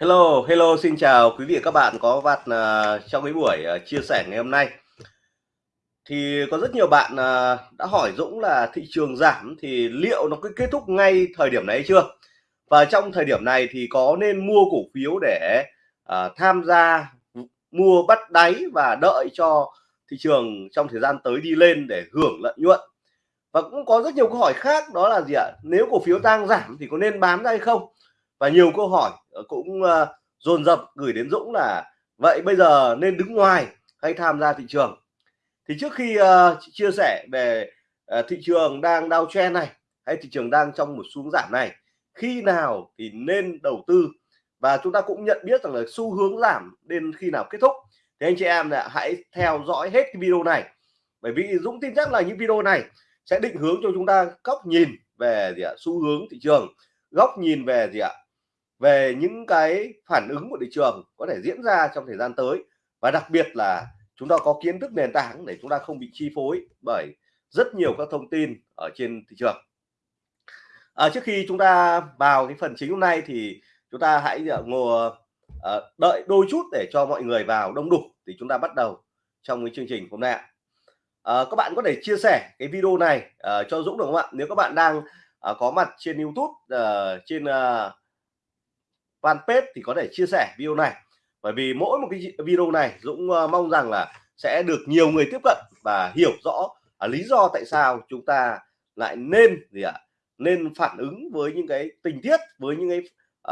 Hello, hello, xin chào quý vị và các bạn có mặt uh, à, trong cái buổi uh, chia sẻ ngày hôm nay. Thì có rất nhiều bạn uh, đã hỏi Dũng là thị trường giảm thì liệu nó có kết thúc ngay thời điểm này hay chưa? Và trong thời điểm này thì có nên mua cổ phiếu để uh, tham gia mua bắt đáy và đợi cho thị trường trong thời gian tới đi lên để hưởng lợi nhuận. Và cũng có rất nhiều câu hỏi khác đó là gì ạ? Nếu cổ phiếu đang giảm thì có nên bán ra hay không? Và nhiều câu hỏi ờ, cũng ờ, dồn dập gửi đến Dũng là vậy bây giờ nên đứng ngoài hay tham gia thị trường? Thì trước khi uh, chia sẻ về uh, thị trường đang đau downtrend này hay thị trường đang trong một xuống giảm này khi nào thì nên đầu tư? Và chúng ta cũng nhận biết rằng là xu hướng giảm đến khi nào kết thúc? Thì anh chị em là hãy theo dõi hết cái video này. Bởi vì Dũng tin chắc là những video này sẽ định hướng cho chúng ta góc nhìn về gì ạ? Xu hướng thị trường góc nhìn về gì ạ? Về những cái phản ứng của thị trường có thể diễn ra trong thời gian tới. Và đặc biệt là chúng ta có kiến thức nền tảng để chúng ta không bị chi phối bởi rất nhiều các thông tin ở trên thị trường. À, trước khi chúng ta vào cái phần chính hôm nay thì chúng ta hãy à, ngồi à, đợi đôi chút để cho mọi người vào đông đủ thì chúng ta bắt đầu trong cái chương trình hôm nay à, các bạn có thể chia sẻ cái video này à, cho Dũng được không ạ? Nếu các bạn đang à, có mặt trên YouTube à, trên à, fanpage thì có thể chia sẻ video này. Bởi vì mỗi một cái video này Dũng ờ, mong rằng là sẽ được nhiều người tiếp cận và hiểu rõ à, lý do tại sao chúng ta lại nên gì ạ à, nên phản ứng với những cái tình tiết với những cái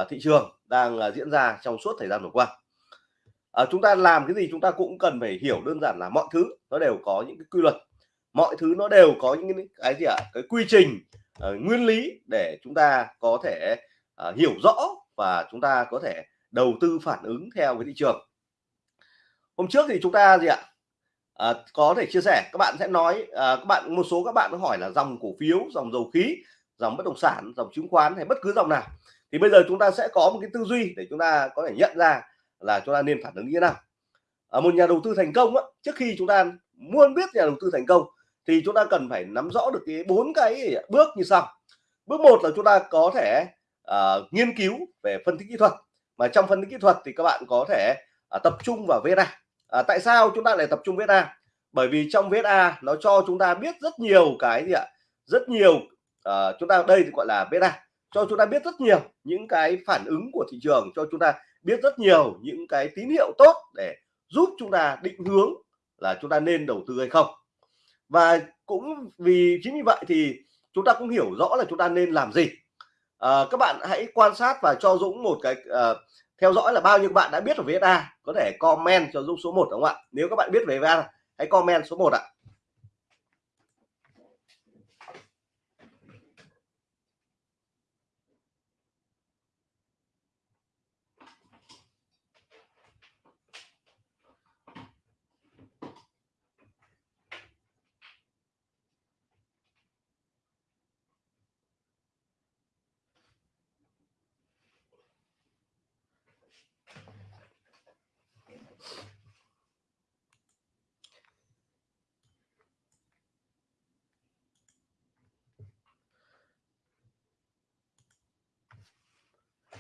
uh, thị trường đang ờ, diễn ra trong suốt thời gian vừa qua. À, chúng ta làm cái gì chúng ta cũng cần phải hiểu đơn giản là mọi thứ nó đều có những cái quy luật. Mọi thứ nó đều có những cái, cái gì ạ à, cái quy trình uh, nguyên lý để chúng ta có thể uh, hiểu rõ và chúng ta có thể đầu tư phản ứng theo với thị trường. Hôm trước thì chúng ta gì ạ? À, có thể chia sẻ các bạn sẽ nói à, các bạn một số các bạn hỏi là dòng cổ phiếu dòng dầu khí dòng bất động sản dòng chứng khoán hay bất cứ dòng nào. Thì bây giờ chúng ta sẽ có một cái tư duy để chúng ta có thể nhận ra là chúng ta nên phản ứng như thế nào. À, một nhà đầu tư thành công á, trước khi chúng ta muốn biết nhà đầu tư thành công thì chúng ta cần phải nắm rõ được cái bốn cái bước như sau. Bước một là chúng ta có thể uh, nghiên cứu về phân tích kỹ thuật. Mà trong phân tích kỹ thuật thì các bạn có thể uh, tập trung vào VSA uh, à, tại sao chúng ta lại tập trung VSA bởi vì trong VSA nó cho chúng ta biết rất nhiều cái gì ạ? Rất nhiều uh, chúng ta đây thì gọi là VSA cho chúng ta biết rất nhiều những cái phản ứng của thị trường cho chúng ta biết rất nhiều những cái tín hiệu tốt để giúp chúng ta định hướng là chúng ta nên đầu tư hay không. Và cũng vì chính vì vậy thì chúng ta cũng hiểu rõ là chúng ta nên làm gì à, các bạn hãy quan sát và cho Dũng một cái à, theo dõi là bao nhiêu bạn đã biết về VSA có thể comment cho Dũng số 1 đúng không ạ? Nếu các bạn biết về VSA hãy comment số 1 ạ.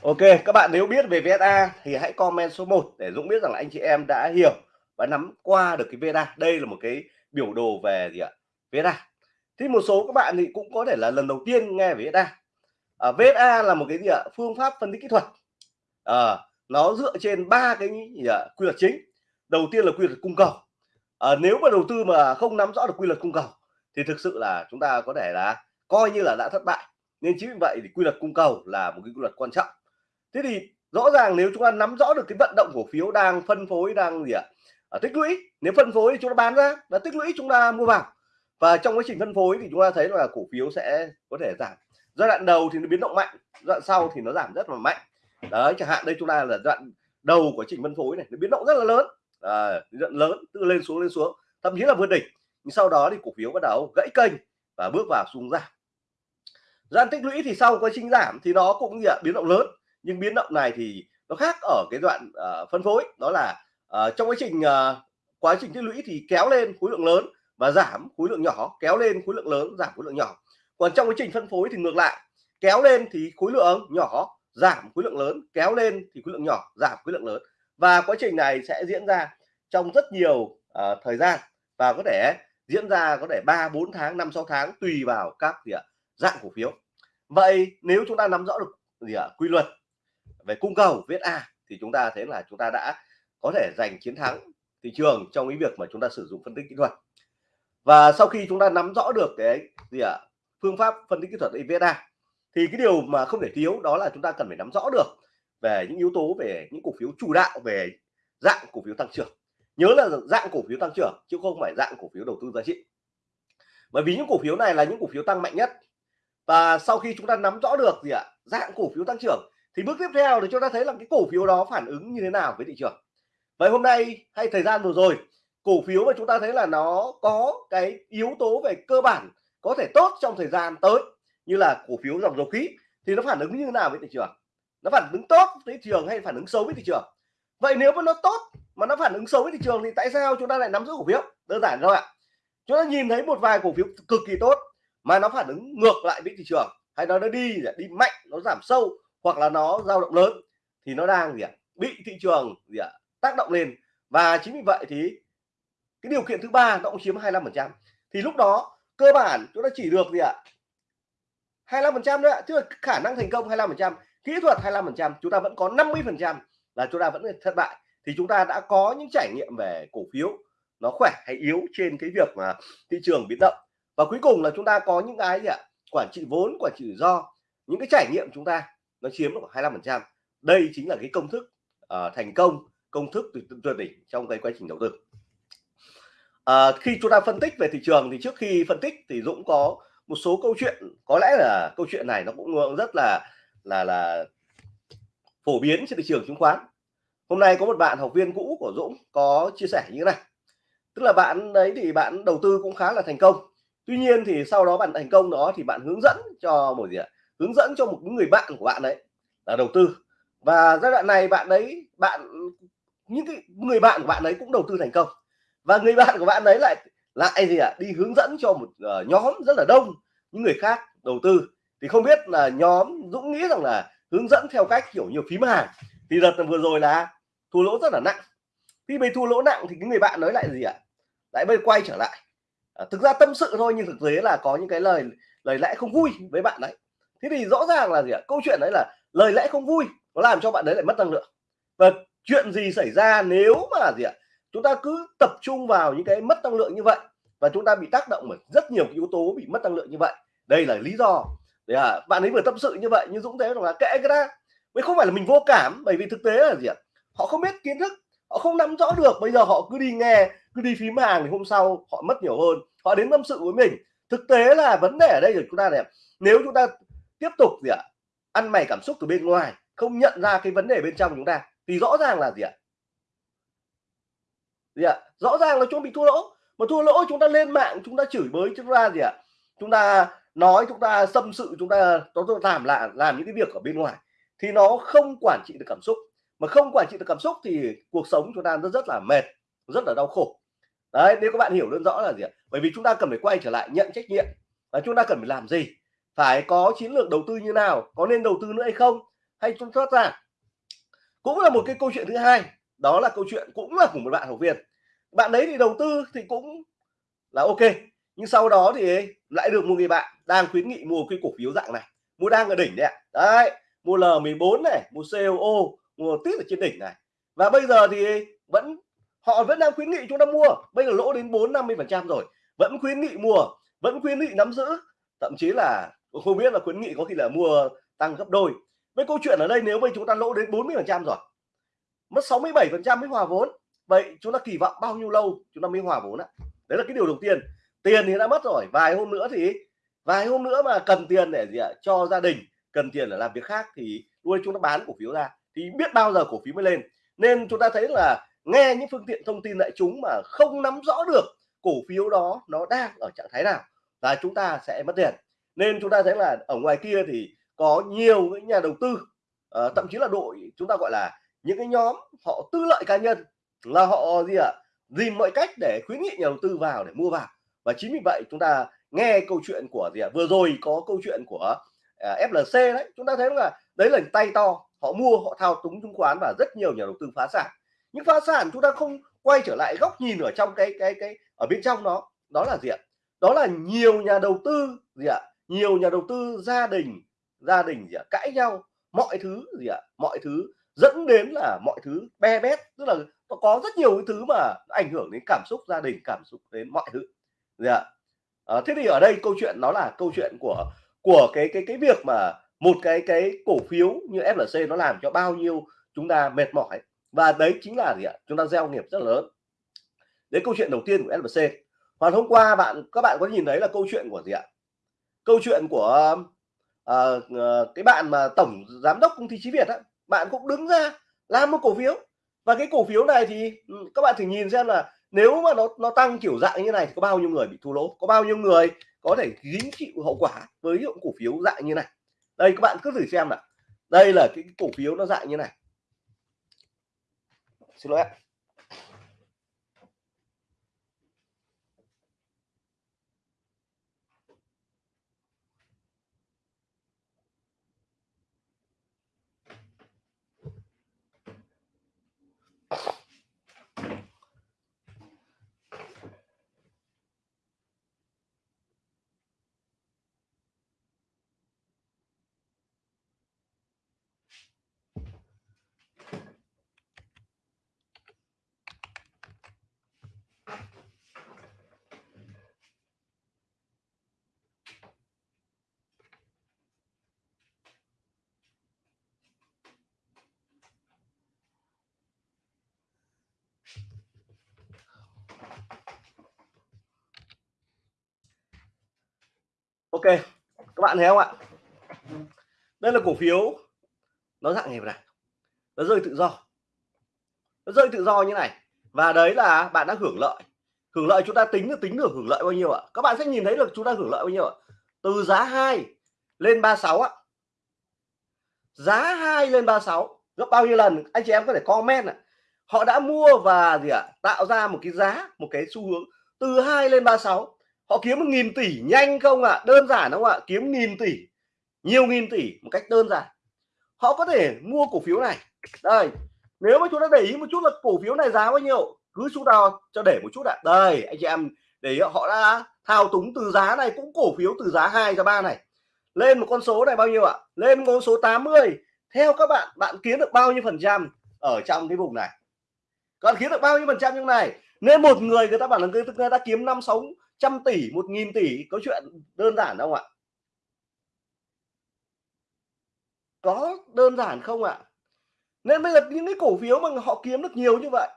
Ok các bạn nếu biết về VSA thì hãy comment số 1 để Dũng biết rằng là anh chị em đã hiểu và nắm qua được cái VSA đây là một cái biểu đồ về gì ạ? VSA thì một số các bạn thì cũng có thể là lần đầu tiên nghe về VSA à, VSA là một cái gì ạ? Phương pháp phân tích kỹ thuật. À, nó dựa trên ba cái gì ạ? quy luật chính. Đầu tiên là quy luật cung cầu. À, nếu mà đầu tư mà không nắm rõ được quy luật cung cầu thì thực sự là chúng ta có thể là coi như là đã thất bại. Nên chính vì vậy thì quy luật cung cầu là một cái quy luật quan trọng thế thì rõ ràng nếu chúng ta nắm rõ được cái vận động cổ phiếu đang phân phối đang gì ạ? À, tích lũy. Nếu phân phối thì chúng ta bán ra và tích lũy chúng ta mua vào. Và trong quá trình phân phối thì chúng ta thấy là cổ phiếu sẽ có thể giảm. Giai đoạn đầu thì nó biến động mạnh giai đoạn sau thì nó giảm rất là mạnh. Đấy chẳng hạn đây chúng ta là giai đoạn đầu của trình phân phối này nó biến động rất là lớn. À, giai lớn từ lên xuống lên xuống thậm chí là vượt đỉnh. Nhưng sau đó thì cổ phiếu bắt đầu gãy kênh và bước vào xuống giảm. Giai tích lũy thì sau quá trình giảm thì nó cũng gì ạ biến động lớn nhưng biến động này thì nó khác ở cái đoạn uh, phân phối đó là uh, trong quá trình uh, quá trình tích lũy thì kéo lên khối lượng lớn và giảm khối lượng nhỏ kéo lên khối lượng lớn giảm khối lượng nhỏ. Còn trong quá trình phân phối thì ngược lại kéo lên thì khối lượng nhỏ giảm khối lượng lớn kéo lên thì khối lượng nhỏ giảm khối lượng lớn. Và quá trình này sẽ diễn ra trong rất nhiều uh, thời gian và có thể diễn ra có thể 3 4 tháng 5 6 tháng tùy vào các gì ạ dạng cổ phiếu. Vậy nếu chúng ta nắm rõ được gì ạ quy luật về cung cầu, viết A, thì chúng ta thấy là chúng ta đã có thể giành chiến thắng thị trường trong cái việc mà chúng ta sử dụng phân tích kỹ thuật. Và sau khi chúng ta nắm rõ được cái gì ạ, phương pháp phân tích kỹ thuật EVSA thì cái điều mà không thể thiếu đó là chúng ta cần phải nắm rõ được về những yếu tố, về những cổ phiếu chủ đạo, về dạng cổ phiếu tăng trưởng. Nhớ là dạng cổ phiếu tăng trưởng chứ không phải dạng cổ phiếu đầu tư giá trị. Bởi vì những cổ phiếu này là những cổ phiếu tăng mạnh nhất. Và sau khi chúng ta nắm rõ được gì ạ, dạng cổ phiếu tăng trưởng thì bước tiếp theo thì chúng ta thấy là cái cổ phiếu đó phản ứng như thế nào với thị trường. Vậy hôm nay hay thời gian vừa rồi, cổ phiếu mà chúng ta thấy là nó có cái yếu tố về cơ bản có thể tốt trong thời gian tới, như là cổ phiếu dòng dầu khí, thì nó phản ứng như thế nào với thị trường? Nó phản ứng tốt với thị trường hay phản ứng xấu với thị trường? Vậy nếu mà nó tốt mà nó phản ứng xấu với thị trường thì tại sao chúng ta lại nắm giữ cổ phiếu? Đơn giản thôi ạ. Chúng ta nhìn thấy một vài cổ phiếu cực kỳ tốt mà nó phản ứng ngược lại với thị trường, hay nó nó đi đi mạnh, nó giảm sâu hoặc là nó dao động lớn thì nó đang gì ạ? Bị thị trường gì ạ? Tác động lên. Và chính vì vậy thì cái điều kiện thứ ba nó cũng chiếm 25 phần trăm. Thì lúc đó cơ bản chúng ta chỉ được gì ạ? 25 phần trăm nữa tức là khả năng thành công 25 phần trăm, kỹ thuật 25 phần trăm, chúng ta vẫn có 50 phần trăm là chúng ta vẫn thất bại. Thì chúng ta đã có những trải nghiệm về cổ phiếu nó khỏe hay yếu trên cái việc mà thị trường biến động. Và cuối cùng là chúng ta có những cái gì ạ? Quản trị vốn, quản trị rủi ro. Những cái trải nghiệm chúng ta nó chiếm khoảng 25 phần trăm. Đây chính là cái công thức uh, thành công công thức tuyệt đỉnh trong cái quá trình đầu tư. Uh, khi chúng ta phân tích về thị trường thì trước khi phân tích thì Dũng có một số câu chuyện. Có lẽ là câu chuyện này nó cũng rất là là là phổ biến trên thị trường chứng khoán. Hôm nay có một bạn học viên cũ của Dũng có chia sẻ như thế này. Tức là bạn đấy thì bạn đầu tư cũng khá là thành công. Tuy nhiên thì sau đó bạn thành công đó thì bạn hướng dẫn cho một gì ạ? Hướng dẫn cho một người bạn của bạn đấy là đầu tư. Và giai đoạn này bạn đấy bạn những cái người bạn của bạn ấy cũng đầu tư thành công. Và người bạn của bạn ấy lại lại gì ạ? À? đi hướng dẫn cho một uh, nhóm rất là đông những người khác đầu tư. Thì không biết là nhóm Dũng nghĩ rằng là hướng dẫn theo cách kiểu nhiều phím hàng. Thì đợt vừa rồi là thua lỗ rất là nặng. Khi bị thua lỗ nặng thì cái người bạn nói lại gì ạ? À? lại bây quay trở lại. À, thực ra tâm sự thôi nhưng thực tế là có những cái lời lời lẽ không vui với bạn đấy thế thì rõ ràng là gì ạ? Câu chuyện đấy là lời lẽ không vui nó làm cho bạn đấy lại mất năng lượng. Và chuyện gì xảy ra nếu mà gì ạ? Chúng ta cứ tập trung vào những cái mất năng lượng như vậy và chúng ta bị tác động bởi rất nhiều yếu tố bị mất năng lượng như vậy. Đây là lý do. Để à, bạn ấy vừa tâm sự như vậy nhưng dũng thế là kệ cái ta mới không phải là mình vô cảm bởi vì thực tế là gì ạ? Họ không biết kiến thức họ không nắm rõ được bây giờ họ cứ đi nghe cứ đi phím hàng thì hôm sau họ mất nhiều hơn. Họ đến tâm sự với mình. Thực tế là vấn đề ở đây là chúng ta này nếu chúng ta tiếp tục gì ạ? Ăn mày cảm xúc từ bên ngoài, không nhận ra cái vấn đề bên trong chúng ta, thì rõ ràng là gì ạ? Gì ạ? Rõ ràng là chúng bị thua lỗ. Mà thua lỗ chúng ta lên mạng, chúng ta chửi bới chúng ta gì ạ? Chúng ta nói, chúng ta xâm sự, chúng ta có làm là làm những cái việc ở bên ngoài, thì nó không quản trị được cảm xúc. Mà không quản trị được cảm xúc thì cuộc sống chúng ta rất rất là mệt, rất là đau khổ. Đấy, nếu các bạn hiểu đơn rõ là gì ạ? Bởi vì chúng ta cần phải quay trở lại nhận trách nhiệm, và chúng ta cần phải làm gì? Phải có chiến lược đầu tư như nào, có nên đầu tư nữa hay không, hay chúng thoát ra. Cũng là một cái câu chuyện thứ hai, đó là câu chuyện cũng là của một bạn học viên. Bạn đấy thì đầu tư thì cũng là ok, nhưng sau đó thì lại được một người bạn đang khuyến nghị mua cái cổ phiếu dạng này, mua đang ở đỉnh đấy ạ. Đấy, mua L14 này, mua COO mua tiếp ở trên đỉnh này. Và bây giờ thì vẫn, họ vẫn đang khuyến nghị chúng ta mua, bây giờ lỗ đến 4 50 phần trăm rồi, vẫn khuyến nghị mua, vẫn khuyến nghị nắm giữ, thậm chí là không biết là khuyến nghị có khi là mua tăng gấp đôi. Với câu chuyện ở đây nếu mà chúng ta lỗ đến 40 phần trăm rồi, mất 67 phần trăm mới hòa vốn, vậy chúng ta kỳ vọng bao nhiêu lâu chúng ta mới hòa vốn ạ? Đấy là cái điều đầu tiên. Tiền thì đã mất rồi, vài hôm nữa thì, vài hôm nữa mà cần tiền để gì ạ? Cho gia đình, cần tiền để làm việc khác thì nuôi chúng ta bán cổ phiếu ra, thì biết bao giờ cổ phiếu mới lên. Nên chúng ta thấy là nghe những phương tiện thông tin đại chúng mà không nắm rõ được cổ phiếu đó nó đang ở trạng thái nào là chúng ta sẽ mất tiền nên chúng ta thấy là ở ngoài kia thì có nhiều những nhà đầu tư uh, thậm chí là đội chúng ta gọi là những cái nhóm họ tư lợi cá nhân là họ gì ạ? À, tìm mọi cách để khuyến nghị nhà đầu tư vào để mua vào. Và chính vì vậy chúng ta nghe câu chuyện của gì ạ? À, vừa rồi có câu chuyện của à, uh, FLC đấy. Chúng ta thấy là đấy là tay to họ mua họ thao túng chứng khoán và rất nhiều nhà đầu tư phá sản. Nhưng phá sản chúng ta không quay trở lại góc nhìn ở trong cái cái cái ở bên trong nó, đó là gì ạ? Đó là nhiều nhà đầu tư gì ạ? Nhiều nhà đầu tư gia đình gia đình gì ạ? Cãi nhau mọi thứ gì ạ? Mọi thứ dẫn đến là mọi thứ be bét tức là có rất nhiều cái thứ mà ảnh hưởng đến cảm xúc gia đình cảm xúc đến mọi thứ gì ạ? À, thế thì ở đây câu chuyện nó là câu chuyện của của cái cái cái việc mà một cái cái cổ phiếu như FLC nó làm cho bao nhiêu chúng ta mệt mỏi. Và đấy chính là gì ạ? Chúng ta gieo nghiệp rất lớn. Đấy câu chuyện đầu tiên của FLC còn hôm qua bạn các bạn có nhìn thấy là câu chuyện của gì ạ? Câu chuyện của uh, uh, cái bạn mà tổng giám đốc công ty trí Việt á bạn cũng đứng ra làm một cổ phiếu. Và cái cổ phiếu này thì ừ, các bạn thử nhìn xem là nếu mà nó nó tăng kiểu dạng như này thì có bao nhiêu người bị thua lỗ có bao nhiêu người có thể gánh chịu hậu quả với những cổ phiếu dạng như này. Đây các bạn cứ thử xem nào. Đây là cái cổ phiếu nó dạng như này. Xin lỗi ok, các bạn thấy không ạ? Đây là cổ phiếu. Nó dạng như này. Nó rơi tự do. Nó rơi tự do như này. Và đấy là bạn đã hưởng lợi. Hưởng lợi chúng ta tính được tính được hưởng lợi bao nhiêu ạ? Các bạn sẽ nhìn thấy được chúng ta hưởng lợi bao nhiêu ạ? Từ giá 2 lên 36 ạ. Giá 2 lên 36 gấp bao nhiêu lần? Anh chị em có thể comment ạ. Họ đã mua và gì ạ? Tạo ra một cái giá, một cái xu hướng. Từ 2 lên 36 họ kiếm một nghìn tỷ nhanh không ạ? À? đơn giản không ạ? À? kiếm nghìn tỷ nhiều nghìn tỷ một cách đơn giản. Họ có thể mua cổ phiếu này. Đây nếu mà chúng ta để ý một chút là cổ phiếu này giá bao nhiêu cứ chúng ta cho để một chút ạ. À. đây anh chị em để ý, họ đã thao túng từ giá này cũng cổ phiếu từ giá 2 ra 3 này. Lên một con số này bao nhiêu ạ? Lên con số 80 theo các bạn bạn kiếm được bao nhiêu phần trăm ở trong cái vùng này? Còn kiếm được bao nhiêu phần trăm như này? Nên một người người ta bảo là người, người ta kiếm năm sáu trăm tỷ, một nghìn tỷ, có chuyện đơn giản không ạ? Có đơn giản không ạ? Nên bây giờ những cái cổ phiếu mà họ kiếm được nhiều như vậy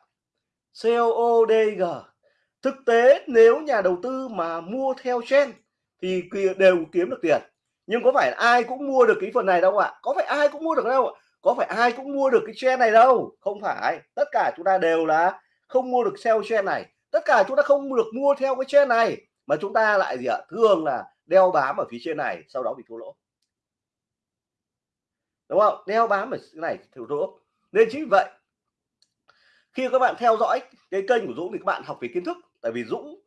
CODG thực tế nếu nhà đầu tư mà mua theo trend thì đều kiếm được tiền. Nhưng có phải ai cũng mua được cái phần này đâu ạ? Có phải ai cũng mua được đâu ạ? Có phải ai cũng mua được cái trend này đâu? Không phải. Tất cả chúng ta đều là không mua được sell trend này tất cả chúng ta không được mua theo cái trên này, mà chúng ta lại gì ạ? Thường là đeo bám ở phía trên này, sau đó bị thua lỗ. Đúng không? Đeo bám ở cái này thua lỗ. Nên chính vậy, khi các bạn theo dõi cái kênh của Dũng thì các bạn học về kiến thức, tại vì Dũng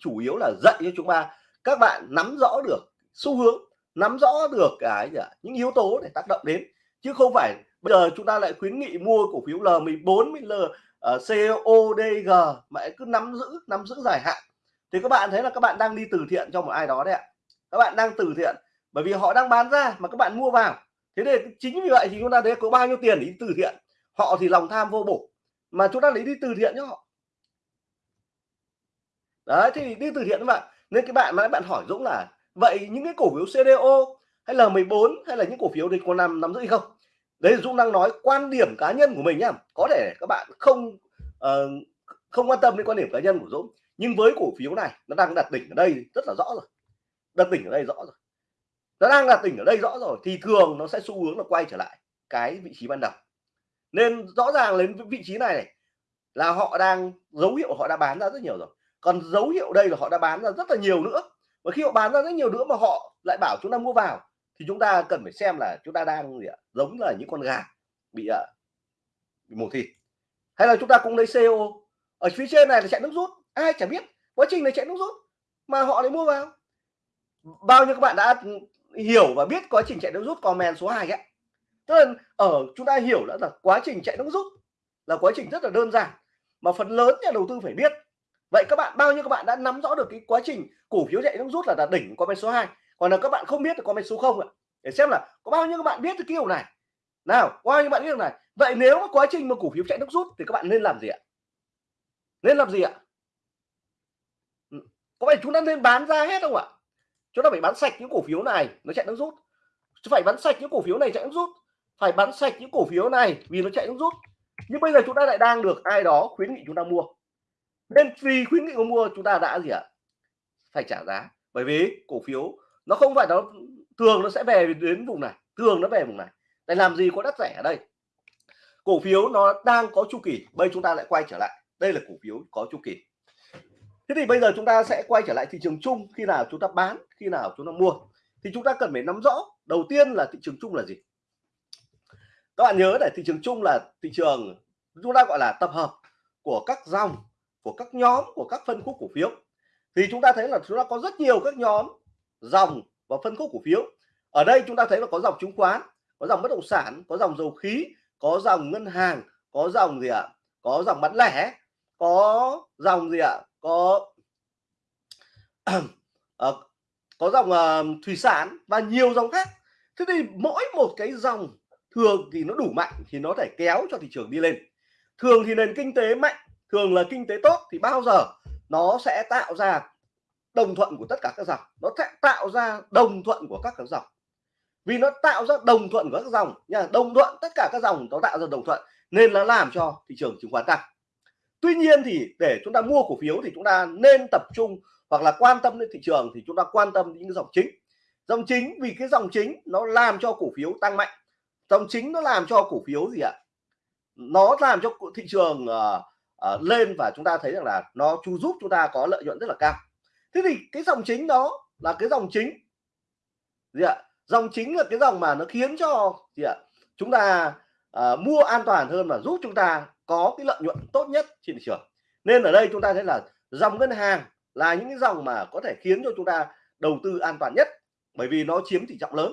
chủ yếu là dạy cho chúng ta. Các bạn nắm rõ được xu hướng, nắm rõ được cái những yếu tố để tác động đến, chứ không phải bây giờ chúng ta lại khuyến nghị mua cổ phiếu L14 L Ờ, uh, CODG mà cứ nắm giữ nắm giữ dài hạn. Thì các bạn thấy là các bạn đang đi từ thiện cho một ai đó đấy ạ. Các bạn đang từ thiện bởi vì họ đang bán ra mà các bạn mua vào. Thế nên chính vì vậy thì chúng ta thấy có bao nhiêu tiền để đi từ thiện. Họ thì lòng tham vô bổ mà chúng ta lấy đi từ thiện cho họ. Đấy thì đi từ thiện các bạn. Nên cái bạn mà bạn hỏi Dũng là vậy những cái cổ phiếu CDO hay là 14 hay là những cổ phiếu thì có nằm nắm giữ hay không? Đấy Dũng đang nói quan điểm cá nhân của mình nhá. Có thể các bạn không uh, không quan tâm đến quan điểm cá nhân của Dũng nhưng với cổ phiếu này nó đang đặt đỉnh ở đây rất là rõ rồi. Đặt đỉnh ở đây rõ rồi. Nó đang đặt đỉnh ở đây rõ rồi thì thường nó sẽ xu hướng là quay trở lại cái vị trí ban đầu. Nên rõ ràng đến vị trí này, này là họ đang dấu hiệu họ đã bán ra rất nhiều rồi. Còn dấu hiệu đây là họ đã bán ra rất là nhiều nữa. Và khi họ bán ra rất nhiều nữa mà họ lại bảo chúng ta mua vào thì chúng ta cần phải xem là chúng ta đang gì ạ? giống là những con gà bị, ạ bị mổ thịt. Hay là chúng ta cũng lấy CO ở phía trên này là chạy nước rút. Ai chẳng biết. Quá trình này chạy nước rút mà họ lại mua vào. Bao nhiêu các bạn đã hiểu và biết quá trình chạy nước rút comment số 2 ấy. Tức là ở chúng ta hiểu đã là quá trình chạy nước rút là quá trình rất là đơn giản. Mà phần lớn nhà đầu tư phải biết. Vậy các bạn bao nhiêu các bạn đã nắm rõ được cái quá trình cổ phiếu chạy nước rút là đạt đỉnh comment số 2 còn là các bạn không biết thì comment số 0 ạ? Để xem là có bao nhiêu các bạn biết cái kiểu này. Nào, có bao nhiêu bạn biết điều này? Vậy nếu mà quá trình mà cổ phiếu chạy nước rút thì các bạn nên làm gì ạ? Nên làm gì ạ? Ừ, có phải chúng ta nên bán ra hết không ạ? Chúng ta phải bán sạch những cổ phiếu này, nó chạy nước rút. Phải bán sạch những cổ phiếu này chạy nước rút. Phải bán sạch những cổ phiếu này vì nó chạy nước rút. Nhưng bây giờ chúng ta lại đang được ai đó khuyến nghị chúng ta mua. Nên vì khuyến nghị mua, chúng ta đã gì ạ? Phải trả giá. Bởi vì cổ phiếu nó không phải nó, thường nó sẽ về đến vùng này, thường nó về vùng này. Để làm gì có đất rẻ ở đây? Cổ phiếu nó đang có chu kỳ, bây chúng ta lại quay trở lại. Đây là cổ phiếu có chu kỳ. Thế thì bây giờ chúng ta sẽ quay trở lại thị trường chung khi nào chúng ta bán, khi nào chúng ta mua. Thì chúng ta cần phải nắm rõ, đầu tiên là thị trường chung là gì? Các bạn nhớ để thị trường chung là thị trường chúng ta gọi là tập hợp của các dòng, của các nhóm, của các phân khúc cổ phiếu. Thì chúng ta thấy là chúng ta có rất nhiều các nhóm dòng và phân khúc cổ phiếu. Ở đây chúng ta thấy là có dòng chứng khoán có dòng bất động sản có dòng dầu khí có dòng ngân hàng có dòng gì ạ? Có dòng bán lẻ có dòng gì ạ? Có à, có dòng uh, thủy sản và nhiều dòng khác. Thế thì mỗi một cái dòng thường thì nó đủ mạnh thì nó thể kéo cho thị trường đi lên. Thường thì nền kinh tế mạnh thường là kinh tế tốt thì bao giờ nó sẽ tạo ra đồng thuận của tất cả các dòng. Nó sẽ tạo ra đồng thuận của các các dòng. Vì nó tạo ra đồng thuận của các dòng nha đồng thuận tất cả các dòng nó tạo ra đồng thuận nên nó làm cho thị trường chứng khoán tăng. Tuy nhiên thì để chúng ta mua cổ phiếu thì chúng ta nên tập trung hoặc là quan tâm đến thị trường thì chúng ta quan tâm đến những dòng chính. Dòng chính vì cái dòng chính nó làm cho cổ phiếu tăng mạnh. Dòng chính nó làm cho cổ phiếu gì ạ? Nó làm cho thị trường uh, uh, lên và chúng ta thấy rằng là nó chu giúp chúng ta có lợi nhuận rất là cao thế thì cái dòng chính đó là cái dòng chính. Gì ạ? Dòng chính là cái dòng mà nó khiến cho gì ạ? Chúng ta uh, mua an toàn hơn và giúp chúng ta có cái lợi nhuận tốt nhất trên thị trường. Nên ở đây chúng ta thấy là dòng ngân hàng là những cái dòng mà có thể khiến cho chúng ta đầu tư an toàn nhất bởi vì nó chiếm tỷ trọng lớn.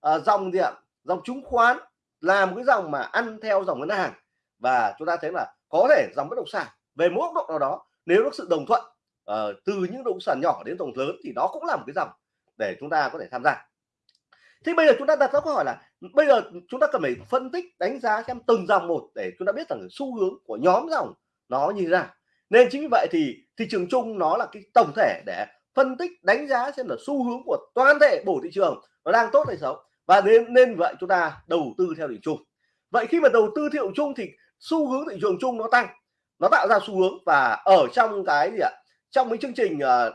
À, dòng gì ạ? Dòng chứng khoán là một cái dòng mà ăn theo dòng ngân hàng và chúng ta thấy là có thể dòng bất động sản về mỗi độ nào đó nếu có sự đồng thuận uh, từ những động sản nhỏ đến tổng lớn thì nó cũng là một cái dòng để chúng ta có thể tham gia. Thì bây giờ chúng ta đặt ra câu hỏi là bây giờ chúng ta cần phải phân tích đánh giá xem từng dòng một để chúng ta biết rằng xu hướng của nhóm dòng nó như thế nào. Nên chính vì vậy thì thị trường chung nó là cái tổng thể để phân tích đánh giá xem là xu hướng của toàn thể bổ thị trường nó đang tốt hay xấu. Và nên nên vậy chúng ta đầu tư theo thị chung vậy khi mà đầu tư theo chung thì xu hướng thị trường chung nó tăng nó tạo ra xu hướng và ở trong cái gì ạ? Trong cái chương trình uh,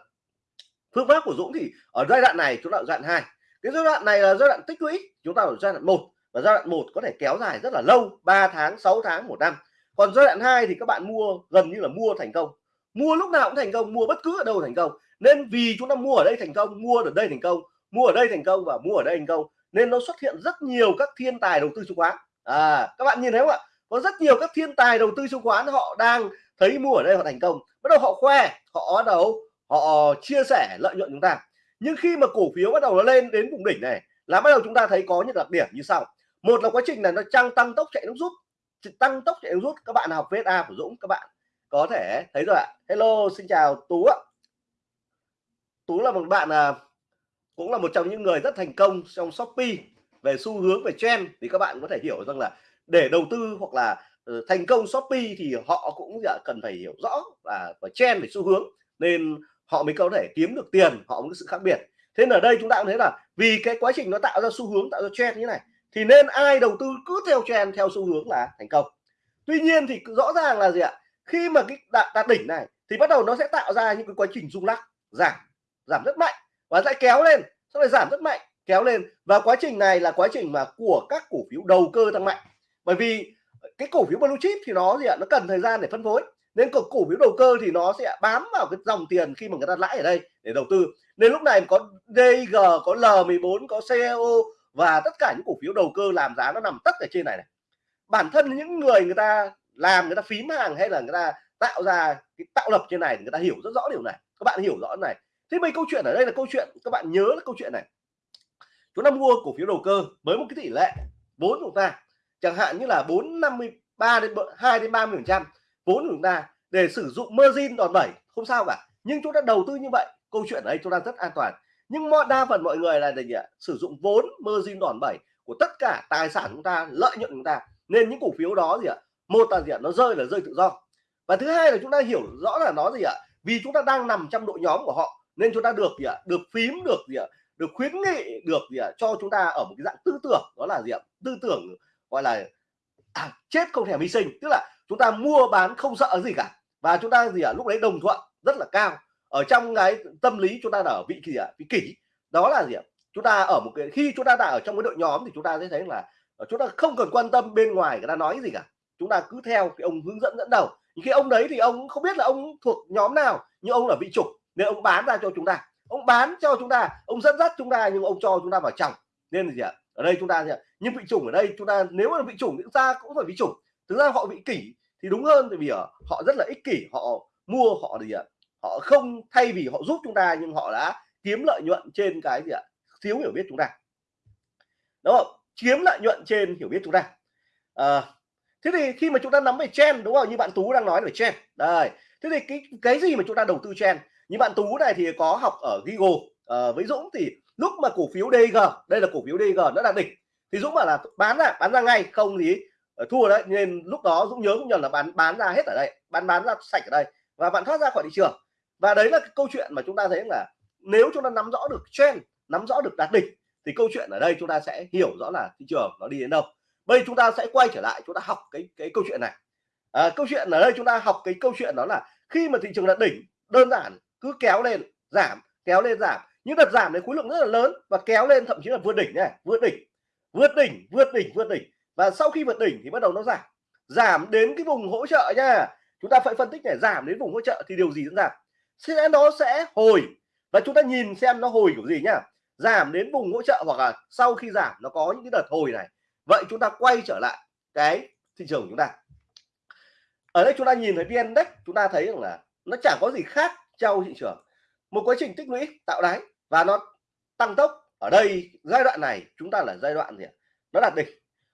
phương pháp của Dũng thì ở giai đoạn này chúng ta ở giai đoạn hai. Cái giai đoạn này là giai đoạn tích lũy chúng ta ở giai đoạn một. Và giai đoạn một có thể kéo dài rất là lâu 3 tháng 6 tháng một năm. Còn giai đoạn 2 thì các bạn mua gần như là mua thành công. Mua lúc nào cũng thành công mua bất cứ ở đâu thành công. Nên vì chúng ta mua ở đây thành công mua ở đây thành công mua ở đây thành công và mua ở đây thành công nên nó xuất hiện rất nhiều các thiên tài đầu tư chứng khoán. À các bạn nhìn thấy không ạ? Có rất nhiều các thiên tài đầu tư chứng khoán họ đang thấy mua ở đây họ thành công. Bắt đầu họ khoe họ bắt đầu họ chia sẻ lợi nhuận chúng ta. Nhưng khi mà cổ phiếu bắt đầu nó lên đến vùng đỉnh này là bắt đầu chúng ta thấy có những đặc điểm như sau. Một là quá trình là nó tăng tăng tốc chạy nước rút. Tăng tốc chạy nước rút các bạn học VSA của Dũng các bạn có thể thấy rồi ạ. Hello xin chào Tú ạ. Tú là một bạn à, cũng là một trong những người rất thành công trong Shopee về xu hướng về trend. Thì các bạn có thể hiểu rằng là để đầu tư hoặc là Ờ, thành công Shopee thì họ cũng dạ, cần phải hiểu rõ và và trend về xu hướng nên họ mới có thể kiếm được tiền họ có sự khác biệt. Thế ở đây chúng ta cũng thấy là vì cái quá trình nó tạo ra xu hướng tạo ra trend như này thì nên ai đầu tư cứ theo trend theo xu hướng là thành công. Tuy nhiên thì rõ ràng là gì ạ? Khi mà cái đạt, đạt đỉnh này thì bắt đầu nó sẽ tạo ra những cái quá trình rung lắc giảm giảm rất mạnh và sẽ kéo lên sau này giảm rất mạnh kéo lên. Và quá trình này là quá trình mà của các cổ phiếu đầu cơ tăng mạnh. Bởi vì cái cổ phiếu blue chip thì nó gì ạ nó cần thời gian để phân phối. Nên cổ, cổ phiếu đầu cơ thì nó sẽ bám vào cái dòng tiền khi mà người ta lãi ở đây để đầu tư. Nên lúc này có DG có L14 có CEO và tất cả những cổ phiếu đầu cơ làm giá nó nằm tất ở trên này này. Bản thân những người người ta làm người ta phím hàng hay là người ta tạo ra cái tạo lập trên này người ta hiểu rất rõ điều này. Các bạn hiểu rõ này. Thế mấy câu chuyện ở đây là câu chuyện các bạn nhớ là câu chuyện này. Chúng ta mua cổ phiếu đầu cơ với một cái tỷ lệ vốn của chúng ta chẳng hạn như là 453 đến 2 đến 30 phần trăm, vốn của chúng ta để sử dụng margin đòn bẩy, không sao cả. Nhưng chúng ta đầu tư như vậy, câu chuyện ở đây chúng ta rất an toàn. Nhưng mọi, đa phần mọi người là gì ạ sử dụng vốn margin đòn bẩy của tất cả tài sản chúng ta, lợi nhuận chúng ta. Nên những cổ phiếu đó gì ạ? Một là gì ạ? Nó rơi là rơi tự do. Và thứ hai là chúng ta hiểu rõ là nó gì ạ? Vì chúng ta đang nằm trong đội nhóm của họ, nên chúng ta được gì ạ? Được phím, được gì ạ? Được khuyến nghị, được gì ạ? Cho chúng ta ở một cái dạng tư tưởng, đó là gì ạ? Tư tưởng gọi là à, chết không thèm hy sinh. Tức là chúng ta mua bán không sợ gì cả. Và chúng ta gì ạ? Lúc đấy đồng thuận rất là cao. Ở trong cái tâm lý chúng ta là ở vị gì ạ? Vị kỷ. Đó là gì ạ? Chúng ta ở một cái khi chúng ta đã ở trong cái đội nhóm thì chúng ta sẽ thấy là ờ, chúng ta không cần quan tâm bên ngoài người ta nói gì cả. Chúng ta cứ theo cái ông hướng dẫn dẫn đầu. Những cái ông đấy thì ông không biết là ông thuộc nhóm nào nhưng ông là vị chủ nên ông bán ra cho chúng ta. Ông bán cho chúng ta ông dẫn dắt chúng ta nhưng ông cho chúng ta vào trong. Nên là gì ạ? Ở đây chúng ta gì ạ nhưng vị chủng ở đây chúng ta nếu mà vị chủng chúng ta cũng phải vị chủng. Thực ra họ bị kỷ thì đúng hơn tại vì ở họ rất là ích kỷ họ mua họ gì ạ họ không thay vì họ giúp chúng ta nhưng họ đã kiếm lợi nhuận trên cái gì ạ thiếu hiểu biết chúng ta. Đúng không? Kiếm lợi nhuận trên hiểu biết chúng ta. À, thế thì khi mà chúng ta nắm về trend đúng không? Như bạn tú đang nói về trend. Đây thế thì cái cái gì mà chúng ta đầu tư trend? Như bạn tú này thì có học ở Google. À, với Dũng thì lúc mà cổ phiếu DG đây là cổ phiếu DG nó đạt đỉnh thì Dũng bảo là bán ra bán ra ngay không gì ờ, thua đấy. Nên lúc đó Dũng nhớ cũng nhầm là bán bán ra hết ở đây bán bán ra sạch ở đây và bạn thoát ra khỏi thị trường. Và đấy là cái câu chuyện mà chúng ta thấy là nếu chúng ta nắm rõ được trend nắm rõ được đạt đỉnh thì câu chuyện ở đây chúng ta sẽ hiểu rõ là thị trường nó đi đến đâu. Bây chúng ta sẽ quay trở lại chúng ta học cái cái câu chuyện này. À, câu chuyện ở đây chúng ta học cái câu chuyện đó là khi mà thị trường đạt đỉnh đơn giản cứ kéo lên giảm kéo lên giảm. Những đợt giảm đấy khối lượng rất là lớn và kéo lên thậm chí là vượt đỉnh này vượt đỉnh vượt đỉnh vượt đỉnh vượt đỉnh. Và sau khi vượt đỉnh thì bắt đầu nó giảm. Giảm đến cái vùng hỗ trợ nha. Chúng ta phải phân tích này, giảm đến vùng hỗ trợ thì điều gì diễn ra? Sẽ nó sẽ hồi. Và chúng ta nhìn xem nó hồi kiểu gì nhá. Giảm đến vùng hỗ trợ hoặc là sau khi giảm nó có những cái đợt hồi này. Vậy chúng ta quay trở lại cái thị trường của chúng ta. Ở đây chúng ta nhìn thấy vn index, chúng ta thấy rằng là nó chẳng có gì khác trong thị trường. Một quá trình tích lũy tạo đáy và nó tăng tốc ở đây, giai đoạn này, chúng ta là giai đoạn gì nó đạt đỉnh.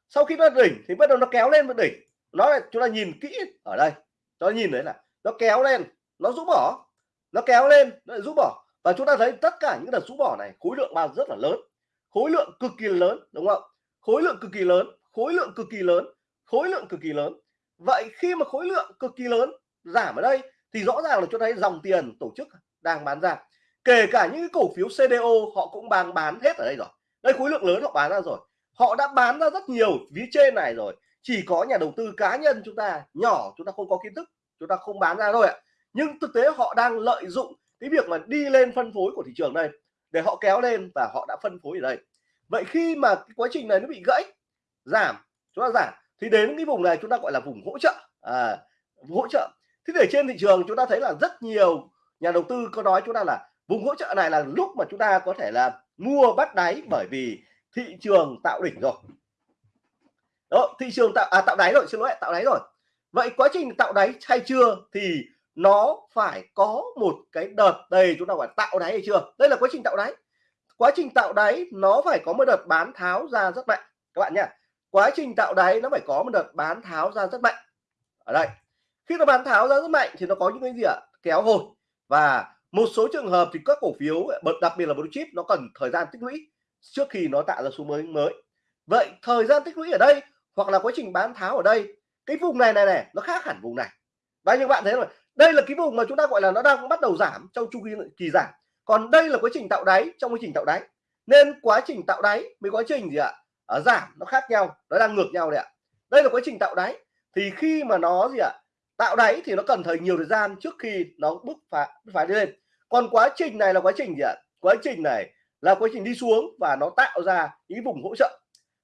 Sau khi nó đỉnh thì bắt đầu nó kéo lên với đỉnh. Nó là chúng ta nhìn kỹ ở đây. Cho nhìn đấy là nó kéo lên, nó rũ bỏ. Nó kéo lên, nó lại rũ bỏ. Và chúng ta thấy tất cả những đợt rũ bỏ này, khối lượng bao rất là lớn. Khối lượng cực kỳ lớn, đúng không? Khối lượng cực kỳ lớn, khối lượng cực kỳ lớn, khối lượng cực kỳ lớn. Vậy khi mà khối lượng cực kỳ lớn giảm ở đây, thì rõ ràng là cho thấy dòng tiền tổ chức đang bán ra kể cả những cái cổ phiếu CDO họ cũng bán bán hết ở đây rồi. Đây khối lượng lớn họ bán ra rồi. Họ đã bán ra rất nhiều phía trên này rồi. Chỉ có nhà đầu tư cá nhân chúng ta nhỏ chúng ta không có kiến thức chúng ta không bán ra thôi ạ. Nhưng thực tế họ đang lợi dụng cái việc mà đi lên phân phối của thị trường đây để họ kéo lên và họ đã phân phối ở đây. Vậy khi mà cái quá trình này nó bị gãy giảm chúng ta giảm thì đến cái vùng này chúng ta gọi là vùng hỗ trợ. À, hỗ trợ. Thế để trên thị trường chúng ta thấy là rất nhiều nhà đầu tư có nói chúng ta là vùng hỗ trợ này là lúc mà chúng ta có thể là mua bắt đáy bởi vì thị trường tạo đỉnh rồi. Đó thị trường tạo à, tạo đáy rồi xin lỗi tạo đáy rồi. Vậy quá trình tạo đáy hay chưa thì nó phải có một cái đợt đây chúng ta gọi tạo đáy hay chưa? Đây là quá trình tạo đáy. Quá trình tạo đáy nó phải có một đợt bán tháo ra rất mạnh. Các bạn nhé quá trình tạo đáy nó phải có một đợt bán tháo ra rất mạnh. Ở đây khi nó bán tháo ra rất mạnh thì nó có những cái gì ạ? Kéo hồi. Và một số trường hợp thì các cổ phiếu đặc biệt là blue chip, nó cần thời gian tích lũy trước khi nó tạo ra xu mới mới. Vậy thời gian tích lũy ở đây hoặc là quá trình bán tháo ở đây, cái vùng này này này, nó khác hẳn vùng này. Và như bạn thấy rồi, đây là cái vùng mà chúng ta gọi là nó đang bắt đầu giảm trong chu kỳ kỳ giảm. Còn đây là quá trình tạo đáy, trong quá trình tạo đáy. Nên quá trình tạo đáy với quá trình gì ạ? Ở giảm, nó khác nhau, nó đang ngược nhau đấy ạ. Đây là quá trình tạo đáy, thì khi mà nó gì ạ? Tạo đáy thì nó cần thời nhiều thời gian trước khi nó bước phá phải đi lên. Còn quá trình này là quá trình gì ạ? Quá trình này là quá trình đi xuống và nó tạo ra những vùng hỗ trợ.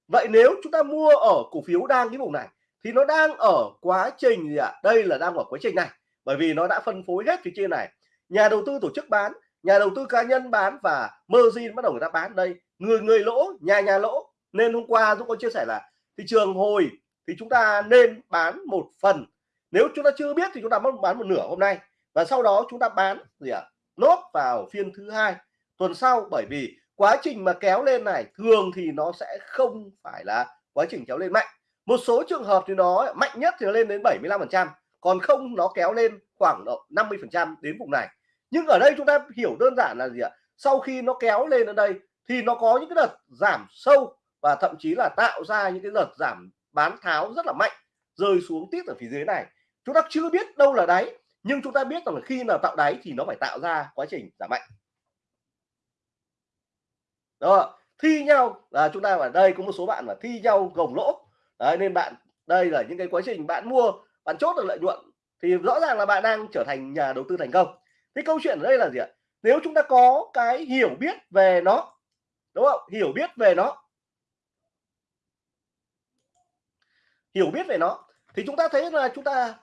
Vậy nếu chúng ta mua ở cổ phiếu đang cái vùng này thì nó đang ở quá trình gì ạ? Đây là đang ở quá trình này, bởi vì nó đã phân phối hết phía trên này. Nhà đầu tư tổ chức bán, nhà đầu tư cá nhân bán và margin bắt đầu người ta bán đây. Người người lỗ, nhà nhà lỗ. Nên hôm qua Dũng có chia sẻ là thị trường hồi thì chúng ta nên bán một phần nếu chúng ta chưa biết thì chúng ta mất bán một nửa hôm nay. Và sau đó chúng ta bán gì ạ? À? nốt vào phiên thứ hai, tuần sau. Bởi vì quá trình mà kéo lên này, thường thì nó sẽ không phải là quá trình kéo lên mạnh. Một số trường hợp thì nó mạnh nhất thì nó lên đến 75 phần trăm, còn không nó kéo lên khoảng độ 50 phần trăm đến vùng này. Nhưng ở đây chúng ta hiểu đơn giản là gì ạ? Sau khi nó kéo lên ở đây thì nó có những cái đợt giảm sâu và thậm chí là tạo ra những cái đợt giảm bán tháo rất là mạnh, rơi xuống tiếp ở phía dưới này chúng ta chưa biết đâu là đáy nhưng chúng ta biết rằng là khi nào tạo đáy thì nó phải tạo ra quá trình giảm mạnh. Đó thi nhau là chúng ta ở đây có một số bạn là thi nhau gồng lỗ. Đấy, nên bạn đây là những cái quá trình bạn mua bạn chốt được lợi nhuận thì rõ ràng là bạn đang trở thành nhà đầu tư thành công. Cái câu chuyện ở đây là gì ạ? Nếu chúng ta có cái hiểu biết về nó đúng không? Hiểu biết về nó. Hiểu biết về nó thì chúng ta thấy là chúng ta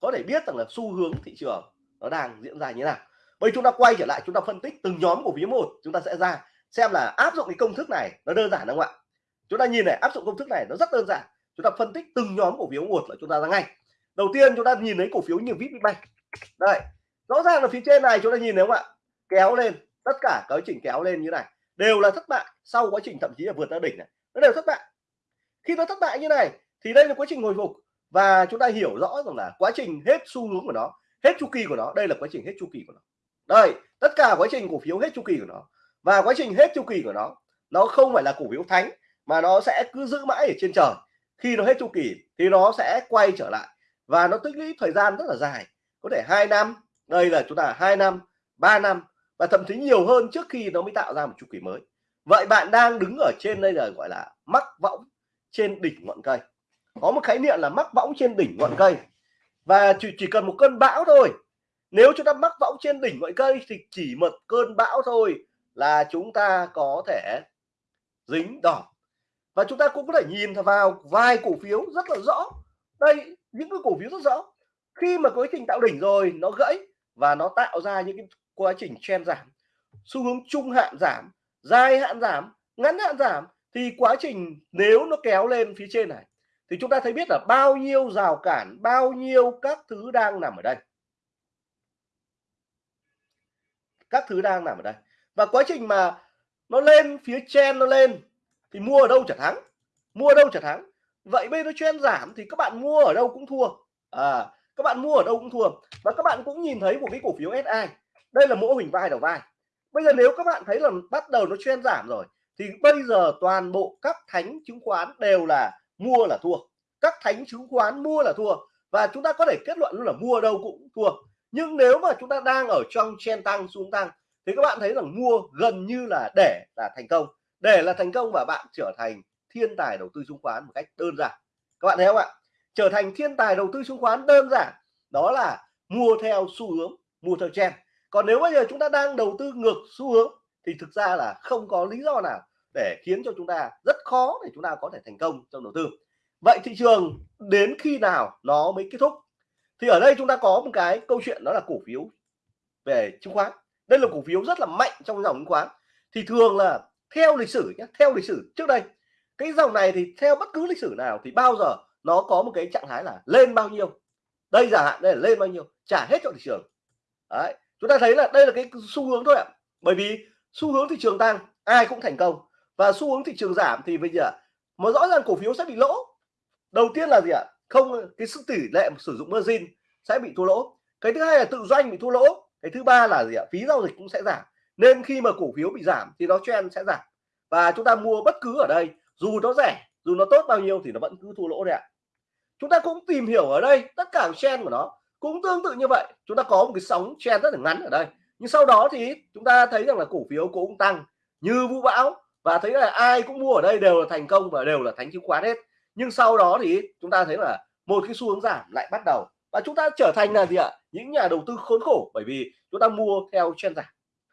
có thể biết rằng là xu hướng thị trường nó đang diễn ra như thế nào. Bây chúng ta quay trở lại, chúng ta phân tích từng nhóm cổ phiếu một, chúng ta sẽ ra xem là áp dụng cái công thức này nó đơn giản không ạ? Chúng ta nhìn này, áp dụng công thức này nó rất đơn giản. Chúng ta phân tích từng nhóm cổ phiếu một là chúng ta ra ngay. Đầu tiên chúng ta nhìn thấy cổ phiếu như Vipbank. Đây, rõ ràng là phía trên này chúng ta nhìn thấy không ạ? Kéo lên, tất cả quá trình kéo lên như này, đều là thất bại sau quá trình thậm chí là vượt ra đỉnh này. Nó đều thất bại. Khi nó thất bại như này, thì đây là quá trình hồi phục và chúng ta hiểu rõ rằng là quá trình hết xu hướng của nó, hết chu kỳ của nó, đây là quá trình hết chu kỳ của nó. Đây, tất cả quá trình cổ phiếu hết chu kỳ của nó. Và quá trình hết chu kỳ của nó nó không phải là cổ phiếu thánh, mà nó sẽ cứ giữ mãi ở trên trời. Khi nó hết chu kỳ thì nó sẽ quay trở lại. Và nó tích lũy thời gian rất là dài, có thể hai năm, đây là chúng ta hai năm 3 năm, và thậm chí nhiều hơn trước khi nó mới tạo ra một chu kỳ mới. Vậy bạn đang đứng ở trên đây là, gọi là, mắc võng trên đỉnh ngọn cây có một khái niệm là mắc võng trên đỉnh ngọn cây. Và chỉ, chỉ cần một cơn bão thôi. Nếu chúng ta mắc võng trên đỉnh ngọn cây thì chỉ một cơn bão thôi là chúng ta có thể dính đỏ. Và chúng ta cũng có thể nhìn vào vài cổ phiếu rất là rõ. Đây những cái cổ phiếu rất rõ. Khi mà quá trình tạo đỉnh rồi nó gãy và nó tạo ra những cái quá trình trend giảm. Xu hướng trung hạn giảm dài hạn giảm ngắn hạn giảm thì quá trình nếu nó kéo lên phía trên này thì chúng ta thấy biết là bao nhiêu rào cản, bao nhiêu các thứ đang nằm ở đây. Các thứ đang nằm ở đây. Và quá trình mà nó lên, phía trên nó lên, thì mua ở đâu chả thắng. Mua ở đâu chả thắng. Vậy bây giờ trend giảm thì các bạn mua ở đâu cũng thua. À các bạn mua ở đâu cũng thua. Và các bạn cũng nhìn thấy một cái cổ phiếu SI đây là mẫu hình vai đầu vai. Bây giờ nếu các bạn thấy là bắt đầu nó trend giảm rồi, thì bây giờ toàn bộ các thánh chứng khoán đều là mua là thua. Các thánh chứng khoán mua là thua. Và chúng ta có thể kết luận luôn là mua đâu cũng thua. Nhưng nếu mà chúng ta đang ở trong chen tăng, xuống tăng, thì các bạn thấy rằng mua gần như là để là thành công. Để là thành công và bạn trở thành thiên tài đầu tư chứng khoán một cách đơn giản. Các bạn thấy không ạ? Trở thành thiên tài đầu tư chứng khoán đơn giản, đó là mua theo xu hướng, mua theo trend. Còn nếu bây giờ chúng ta đang đầu tư ngược xu hướng, thì thực ra là không có lý do nào để khiến cho chúng ta rất khó để chúng ta có thể thành công trong đầu tư. Vậy thị trường đến khi nào nó mới kết thúc? Thì ở đây chúng ta có một cái câu chuyện đó là cổ phiếu về chứng khoán. Đây là cổ phiếu rất là mạnh trong dòng chứng khoán. Thì thường là theo lịch sử nhé theo lịch sử trước đây, cái dòng này thì theo bất cứ lịch sử nào thì bao giờ nó có một cái trạng thái là lên bao nhiêu? Đây giả hạn đây là lên bao nhiêu? Trả hết cho thị trường. Đấy, chúng ta thấy là đây là cái xu hướng thôi ạ. Bởi vì xu hướng thị trường tăng, ai cũng thành công và xu hướng thị trường giảm thì bây giờ mà rõ ràng cổ phiếu sẽ bị lỗ. Đầu tiên là gì ạ? Không, cái sức tỷ lệ sử dụng margin sẽ bị thua lỗ. Cái thứ hai là tự doanh bị thua lỗ. Cái thứ ba là gì ạ? Phí giao dịch cũng sẽ giảm. Nên khi mà cổ phiếu bị giảm thì nó trend sẽ giảm. Và chúng ta mua bất cứ ở đây, dù nó rẻ, dù nó tốt bao nhiêu thì nó vẫn cứ thua lỗ đấy ạ. Chúng ta cũng tìm hiểu ở đây, tất cả trend của nó cũng tương tự như vậy. Chúng ta có một cái sóng trend rất là ngắn ở đây. Nhưng sau đó thì chúng ta thấy rằng là cổ phiếu cũng tăng. Như vũ bão và thấy là ai cũng mua ở đây đều là thành công và đều là thánh chứng khoán hết. Nhưng sau đó thì chúng ta thấy là một cái xu hướng giảm lại bắt đầu. Và chúng ta trở thành là gì ạ? Những nhà đầu tư khốn khổ bởi vì chúng ta mua theo trend giảm.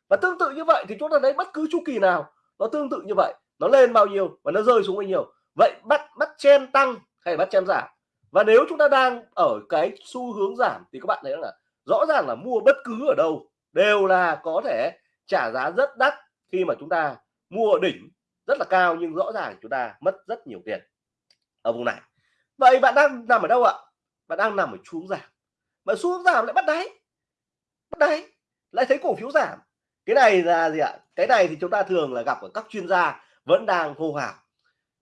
Và tương tự như vậy thì chúng ta thấy bất cứ chu kỳ nào, nó tương tự như vậy. Nó lên bao nhiêu và nó rơi xuống bao nhiêu. Vậy bắt bắt chen tăng hay bắt chen giảm? Và nếu chúng ta đang ở cái xu hướng giảm thì các bạn thấy là rõ ràng là mua bất cứ ở đâu đều là có thể trả giá rất đắt khi mà chúng ta mua ở đỉnh rất là cao nhưng rõ ràng chúng ta mất rất nhiều tiền ở vùng này. Vậy bạn đang nằm ở đâu ạ? Bạn đang nằm ở xuống giảm. Mà xuống giảm lại bắt đáy. Bắt đáy. Lại thấy cổ phiếu giảm. Cái này là gì ạ? Cái này thì chúng ta thường là gặp ở các chuyên gia vẫn đang hô hào.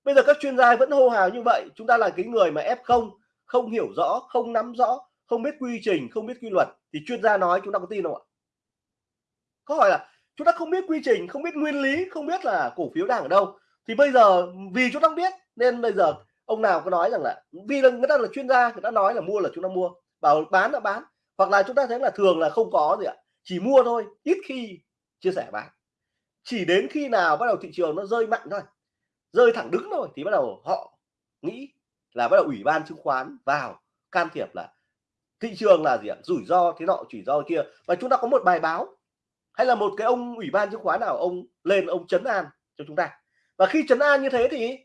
Bây giờ các chuyên gia vẫn hô hào như vậy, chúng ta là cái người mà f không không hiểu rõ, không nắm rõ, không biết quy trình, không biết quy luật, thì chuyên gia nói chúng ta có tin không ạ? Có hỏi là chúng ta không biết quy trình, không biết nguyên lý, không biết là cổ phiếu đang ở đâu. Thì bây giờ, vì chúng ta không biết, nên bây giờ ông nào có nói rằng là vì là người ta là chuyên gia, người ta nói là mua là chúng ta mua. Bảo bán là bán. Hoặc là chúng ta thấy là thường là không có gì ạ. Chỉ mua thôi, ít khi chia sẻ bán. Chỉ đến khi nào bắt đầu thị trường nó rơi mạnh thôi, rơi thẳng đứng thôi, thì bắt đầu họ nghĩ là bắt đầu ủy ban chứng khoán vào can thiệp là thị trường là gì ạ? Rủi ro, thế nọ, chỉ do kia. Và chúng ta có một bài báo hay là một cái ông ủy ban chứng khoán nào ông lên ông chấn an cho chúng ta? Và khi chấn an như thế thì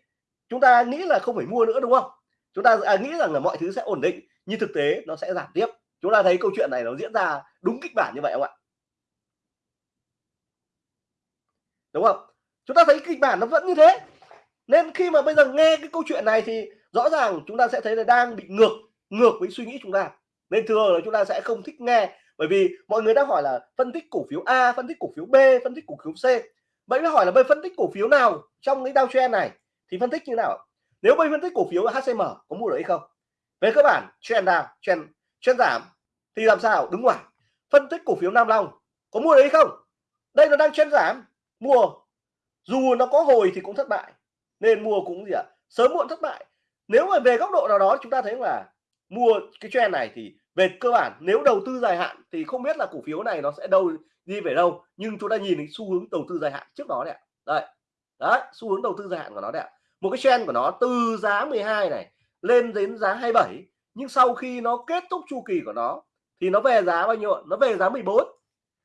chúng ta nghĩ là không phải mua nữa đúng không? Chúng ta à, nghĩ rằng là mọi thứ sẽ ổn định nhưng thực tế nó sẽ giảm tiếp. Chúng ta thấy câu chuyện này nó diễn ra đúng kịch bản như vậy không ạ? Đúng không? Chúng ta thấy kịch bản nó vẫn như thế. Nên khi mà bây giờ nghe cái câu chuyện này thì rõ ràng chúng ta sẽ thấy là đang bị ngược ngược với suy nghĩ chúng ta. Nên thường là chúng ta sẽ không thích nghe bởi vì mọi người đang hỏi là phân tích cổ phiếu A, phân tích cổ phiếu B, phân tích cổ phiếu C. Vậy mới hỏi là bây phân tích cổ phiếu nào trong cái downtrend này thì phân tích như nào? Nếu bây phân tích cổ phiếu HCM có mua được hay không? Về cơ bản, trend down, trend trend giảm. Thì làm sao? Đứng ngoài. Phân tích cổ phiếu Nam Long có mua được hay không? Đây nó đang trend giảm. Mua. Dù nó có hồi thì cũng thất bại. Nên mua cũng gì ạ? À? sớm muộn thất bại. Nếu mà về góc độ nào đó, chúng ta thấy là mua cái trend này thì về cơ bản, nếu đầu tư dài hạn thì không biết là cổ phiếu này nó sẽ đâu, đi về đâu, nhưng chúng ta nhìn thấy xu hướng đầu tư dài hạn trước đó đấy đây, đấy, xu hướng đầu tư dài hạn của nó đấy một cái trend của nó từ giá 12 này lên đến giá 27 nhưng sau khi nó kết thúc chu kỳ của nó thì nó về giá bao nhiêu nó về giá 14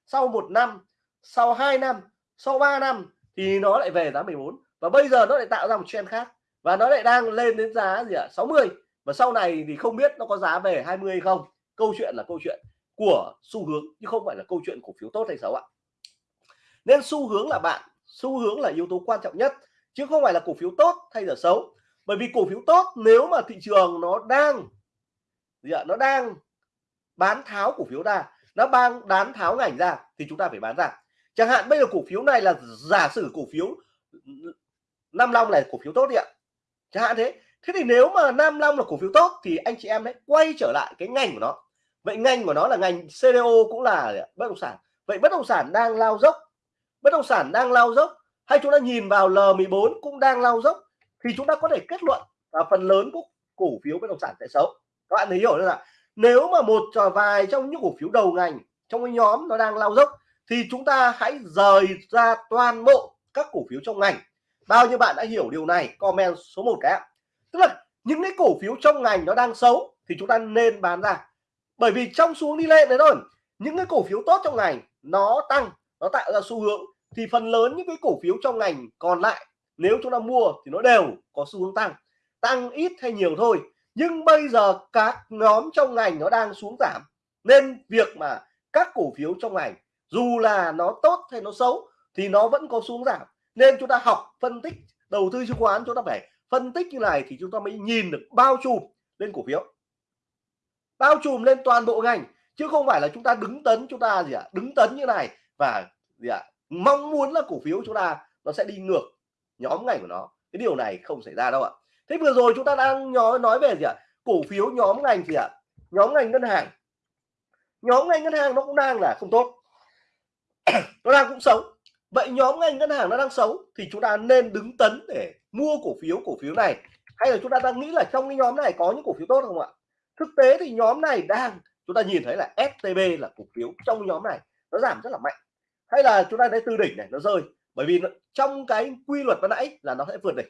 sau một năm, sau 2 năm, sau 3 năm thì nó lại về giá 14 và bây giờ nó lại tạo ra một trend khác và nó lại đang lên đến giá gì ạ? À? 60 và sau này thì không biết nó có giá về 20 hay không câu chuyện là câu chuyện của xu hướng chứ không phải là câu chuyện cổ phiếu tốt hay xấu ạ. Nên xu hướng là bạn, xu hướng là yếu tố quan trọng nhất, chứ không phải là cổ phiếu tốt hay là xấu. Bởi vì cổ phiếu tốt nếu mà thị trường nó đang, gì ạ, nó đang bán tháo cổ phiếu ra, nó đang bán tháo ngành ra thì chúng ta phải bán ra. Chẳng hạn bây giờ cổ phiếu này là giả sử cổ phiếu Nam Long này cổ phiếu tốt đi ạ. Chẳng hạn thế. Thế thì nếu mà Nam Long là cổ phiếu tốt thì anh chị em hãy quay trở lại cái ngành của nó vậy ngành của nó là ngành CDO cũng là bất động sản. Vậy bất động sản đang lao dốc. Bất động sản đang lao dốc hay chúng ta nhìn vào L14 cũng đang lao dốc thì chúng ta có thể kết luận là phần lớn của cổ phiếu bất động sản sẽ xấu. Các bạn thấy hiểu chưa là nếu mà một trò vài trong những cổ phiếu đầu ngành, trong cái nhóm nó đang lao dốc thì chúng ta hãy rời ra toàn bộ các cổ phiếu trong ngành. Bao nhiêu bạn đã hiểu điều này? Comment số 1 cái tức là những cái cổ phiếu trong ngành nó đang xấu thì chúng ta nên bán ra bởi vì trong xuống đi lên đấy thôi, những cái cổ phiếu tốt trong ngành nó tăng, nó tạo ra xu hướng. Thì phần lớn những cái cổ phiếu trong ngành còn lại, nếu chúng ta mua thì nó đều có xu hướng tăng. Tăng ít hay nhiều thôi, nhưng bây giờ các nhóm trong ngành nó đang xuống giảm. Nên việc mà các cổ phiếu trong ngành, dù là nó tốt hay nó xấu, thì nó vẫn có xuống giảm. Nên chúng ta học phân tích, đầu tư chứng khoán, chúng ta phải phân tích như này thì chúng ta mới nhìn được bao trùm lên cổ phiếu bao trùm lên toàn bộ ngành, chứ không phải là chúng ta đứng tấn chúng ta gì ạ? À? đứng tấn như này và gì ạ? À? mong muốn là cổ phiếu chúng ta nó sẽ đi ngược nhóm ngành của nó. Cái điều này không xảy ra đâu ạ. Thế vừa rồi chúng ta đang nói nói về gì ạ? À? cổ phiếu nhóm ngành gì ạ? Nhóm ngành ngân hàng. Nhóm ngành ngân hàng nó cũng đang là không tốt. Nó đang cũng xấu. Vậy nhóm ngành ngân hàng nó đang xấu thì chúng ta nên đứng tấn để mua cổ phiếu cổ phiếu này. Hay là chúng ta đang nghĩ là trong cái nhóm này có những cổ phiếu tốt không ạ? Thực tế thì nhóm này đang chúng ta nhìn thấy là STB là cổ phiếu trong nhóm này nó giảm rất là mạnh. Hay là chúng ta thấy từ đỉnh này nó rơi bởi vì nó, trong cái quy luật ban nãy là nó sẽ vượt đỉnh.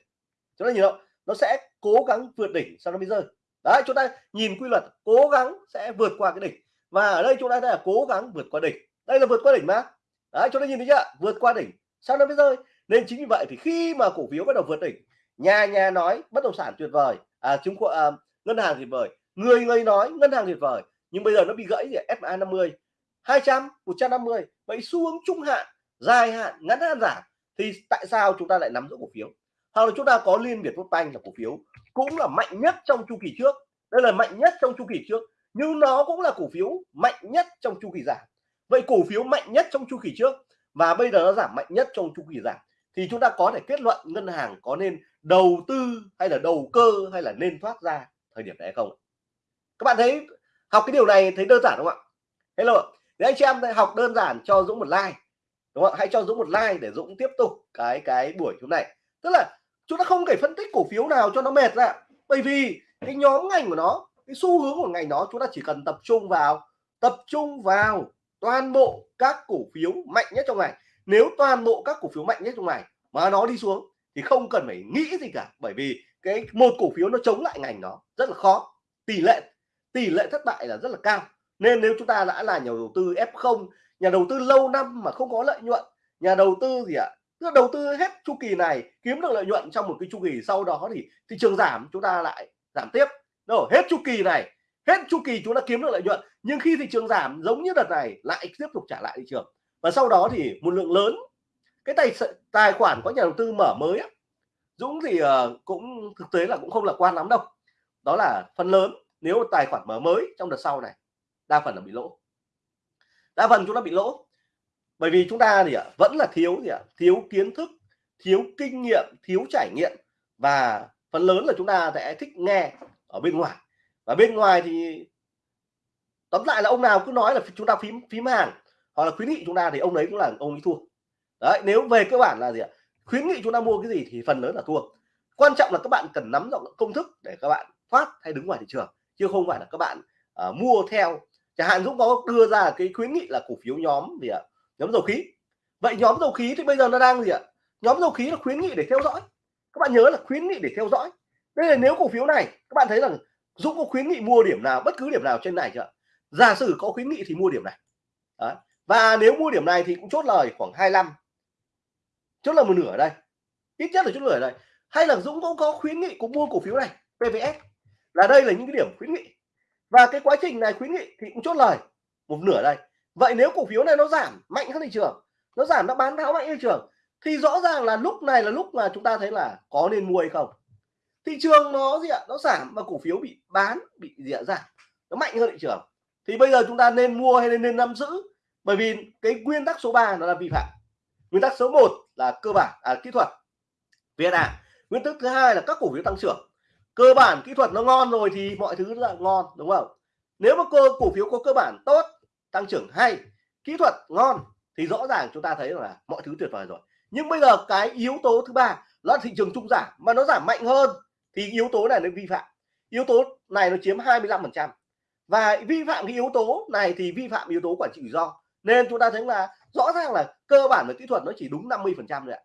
Chúng ta nhìn không? Nó sẽ cố gắng vượt đỉnh sau đó mới rơi. Đấy chúng ta nhìn quy luật cố gắng sẽ vượt qua cái đỉnh. Và ở đây chúng ta thấy là cố gắng vượt qua đỉnh. Đây là vượt qua đỉnh mà. Đấy chúng ta nhìn thấy chưa? Vượt qua đỉnh sau đó mới rơi. Nên chính vì vậy thì khi mà cổ phiếu bắt đầu vượt đỉnh nhà nhà nói bất động sản tuyệt vời à, chứng khoán à, ngân hàng tuyệt vời người người nói ngân hàng tuyệt vời, nhưng bây giờ nó bị gãy thì FA 50 200 150 vậy xu hướng trung hạn, dài hạn, ngắn hạn giảm, thì tại sao chúng ta lại nắm giữ cổ phiếu? Hoặc là chúng ta có liên việt banh là cổ phiếu cũng là mạnh nhất trong chu kỳ trước, đây là mạnh nhất trong chu kỳ trước, nhưng nó cũng là cổ phiếu mạnh nhất trong chu kỳ giảm. Vậy cổ phiếu mạnh nhất trong chu kỳ trước và bây giờ nó giảm mạnh nhất trong chu kỳ giảm, thì chúng ta có thể kết luận ngân hàng có nên đầu tư hay là đầu cơ hay là nên thoát ra thời điểm này hay không? Các bạn thấy, học cái điều này thấy đơn giản không ạ? Hello nếu anh chị em học đơn giản cho Dũng một like, đúng không hãy cho Dũng một like để Dũng tiếp tục cái cái buổi hôm nay. Tức là chúng ta không thể phân tích cổ phiếu nào cho nó mệt ra. Bởi vì cái nhóm ngành của nó, cái xu hướng của ngành đó chúng ta chỉ cần tập trung vào, tập trung vào toàn bộ các cổ phiếu mạnh nhất trong ngày nếu toàn bộ các cổ phiếu mạnh nhất trong ngày mà nó đi xuống thì không cần phải nghĩ gì cả. Bởi vì cái một cổ phiếu nó chống lại ngành nó rất là khó. Tỷ lệ tỷ lệ thất bại là rất là cao. Nên nếu chúng ta đã là nhà đầu tư F0 nhà đầu tư lâu năm mà không có lợi nhuận nhà đầu tư gì ạ? À? đầu tư hết chu kỳ này kiếm được lợi nhuận trong một cái chu kỳ sau đó thì thị trường giảm chúng ta lại giảm tiếp. Rồi hết chu kỳ này hết chu kỳ chúng ta kiếm được lợi nhuận nhưng khi thị trường giảm giống như đợt này lại tiếp tục trả lại thị trường. Và sau đó thì một lượng lớn cái tài tài khoản có nhà đầu tư mở mới á, Dũng thì uh, cũng thực tế là cũng không lạc quan lắm đâu. Đó là phần lớn nếu tài khoản mở mới trong đợt sau này, đa phần là bị lỗ. Đa phần chúng ta bị lỗ. Bởi vì chúng ta thì à, vẫn là thiếu gì ạ? Thiếu kiến thức, thiếu kinh nghiệm, thiếu trải nghiệm. Và phần lớn là chúng ta sẽ thích nghe ở bên ngoài. Và bên ngoài thì, tóm lại là ông nào cứ nói là chúng ta phím phím hàng hoặc là khuyến nghị chúng ta thì ông đấy cũng là, ông ấy thua. Đấy, nếu về cơ bản là gì ạ? Khuyến nghị chúng ta mua cái gì thì phần lớn là thua. Quan trọng là các bạn cần nắm rõ công thức để các bạn thoát hay đứng ngoài thị trường chứ không phải là các bạn uh, mua theo. Chẳng hạn Dũng có đưa ra cái khuyến nghị là cổ phiếu nhóm gì ạ? Nhóm dầu khí. Vậy nhóm dầu khí thì bây giờ nó đang gì ạ? Nhóm dầu khí là khuyến nghị để theo dõi. Các bạn nhớ là khuyến nghị để theo dõi. Đây là nếu cổ phiếu này các bạn thấy rằng Dũng có khuyến nghị mua điểm nào bất cứ điểm nào trên này chưa giả sử có khuyến nghị thì mua điểm này. Đó. và nếu mua điểm này thì cũng chốt lời khoảng 25 chốt là một nửa ở đây. Ít nhất là chốt lời ở đây. Hay là Dũng cũng có khuyến nghị cũng mua cổ phiếu này PVS là đây là những cái điểm khuyến nghị. Và cái quá trình này khuyến nghị thì cũng chốt lời. Một nửa đây. Vậy nếu cổ phiếu này nó giảm mạnh hơn thị trường nó giảm nó bán tháo mạnh thị trường thì rõ ràng là lúc này là lúc mà chúng ta thấy là có nên mua hay không? Thị trường nó gì ạ? Nó giảm mà cổ phiếu bị bán bị gì ạ? Giảm. Nó mạnh hơn thị trường. Thì bây giờ chúng ta nên mua hay nên nên nắm giữ? Bởi vì cái nguyên tắc số 3 nó là vi phạm. Nguyên tắc số 1 là cơ bản à, kỹ thuật. VNA nguyên tắc thứ hai là các cổ phiếu tăng trưởng cơ bản kỹ thuật nó ngon rồi thì mọi thứ là ngon, đúng không? Nếu mà cô, cổ phiếu có cơ bản tốt, tăng trưởng hay, kỹ thuật ngon thì rõ ràng chúng ta thấy là mọi thứ tuyệt vời rồi. Nhưng bây giờ cái yếu tố thứ ba là thị trường trung giảm, mà nó giảm mạnh hơn thì yếu tố này nó vi phạm. Yếu tố này nó chiếm 25 phần trăm. Và vi phạm cái yếu tố này thì vi phạm yếu tố quản trị rủi ro. Nên chúng ta thấy là rõ ràng là cơ bản và kỹ thuật nó chỉ đúng 50 phần trăm thôi ạ.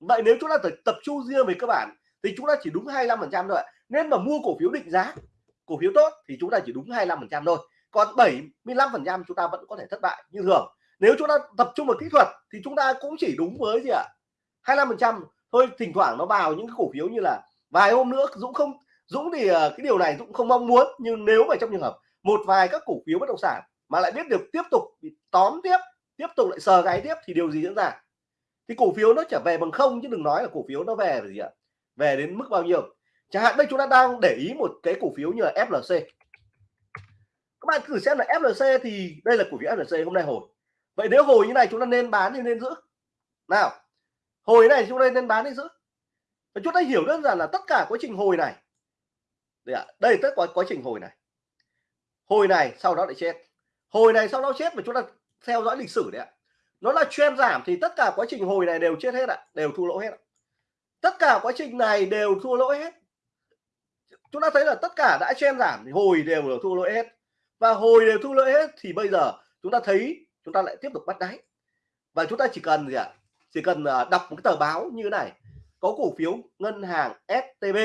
Vậy nếu chúng ta tập trung riêng về cơ bản thì chúng ta chỉ đúng 25 phần trăm thôi ạ nên mà mua cổ phiếu định giá, cổ phiếu tốt thì chúng ta chỉ đúng 25% thôi. Còn 75% chúng ta vẫn có thể thất bại như thường. Nếu chúng ta tập trung vào kỹ thuật thì chúng ta cũng chỉ đúng với gì ạ? 25% thôi, thỉnh thoảng nó vào những cái cổ phiếu như là vài hôm nữa, Dũng không, Dũng thì ờ, cái điều này Dũng không mong muốn. Nhưng nếu mà trong trường hợp một vài các cổ phiếu bất động sản mà lại biết được tiếp tục bị tóm tiếp tiếp tục lại sờ gáy tiếp thì điều gì diễn ra? Thì cổ phiếu nó trở về bằng không chứ đừng nói là cổ phiếu nó về gì ạ? Về đến mức bao nhiêu? Chẳng hạn đây chúng ta đang để ý một cái cổ phiếu như là FLC các bạn thử xem là FLC thì đây là cổ phiếu FLC hôm nay hồi. Vậy nếu hồi như này chúng ta nên bán thì nên giữ. Nào hồi này chúng ta nên bán hay giữ. Và chúng ta hiểu đơn giản là tất cả quá trình hồi này. Đây, à, đây tất cả quá trình hồi này. Hồi này sau đó lại chết. Hồi này sau đó chết và chúng ta theo dõi lịch sử đấy ạ. Nó là trend giảm thì tất cả quá trình hồi này đều chết hết ạ đều thua lỗ hết ạ. tất cả quá trình này đều thua lỗ hết chúng ta thấy là tất cả đã chen giảm thì hồi đều là thua lỗ hết. Và hồi đều thua lỗ hết thì bây giờ chúng ta thấy chúng ta lại tiếp tục bắt đáy. Và chúng ta chỉ cần gì ạ? Chỉ cần à, đọc một cái tờ báo như thế này. Có cổ phiếu ngân hàng STB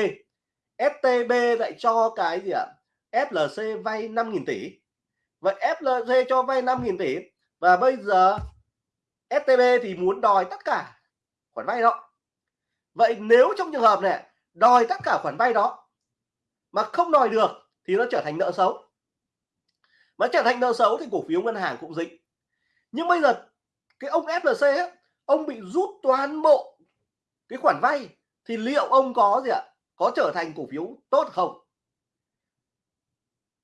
STB lại cho cái gì ạ? FLC vay 5.000 tỷ. Vậy FLC cho vay 5.000 tỷ. Và bây giờ STB thì muốn đòi tất cả khoản vay đó. Vậy nếu trong trường hợp này, đòi tất cả khoản vay đó mà không đòi được thì nó trở thành nợ xấu. Mà trở thành nợ xấu thì cổ phiếu ngân hàng cũng dính. Nhưng bây giờ cái ông FLC ấy, ông bị rút toàn bộ cái khoản vay thì liệu ông có gì ạ? Có trở thành cổ phiếu tốt không?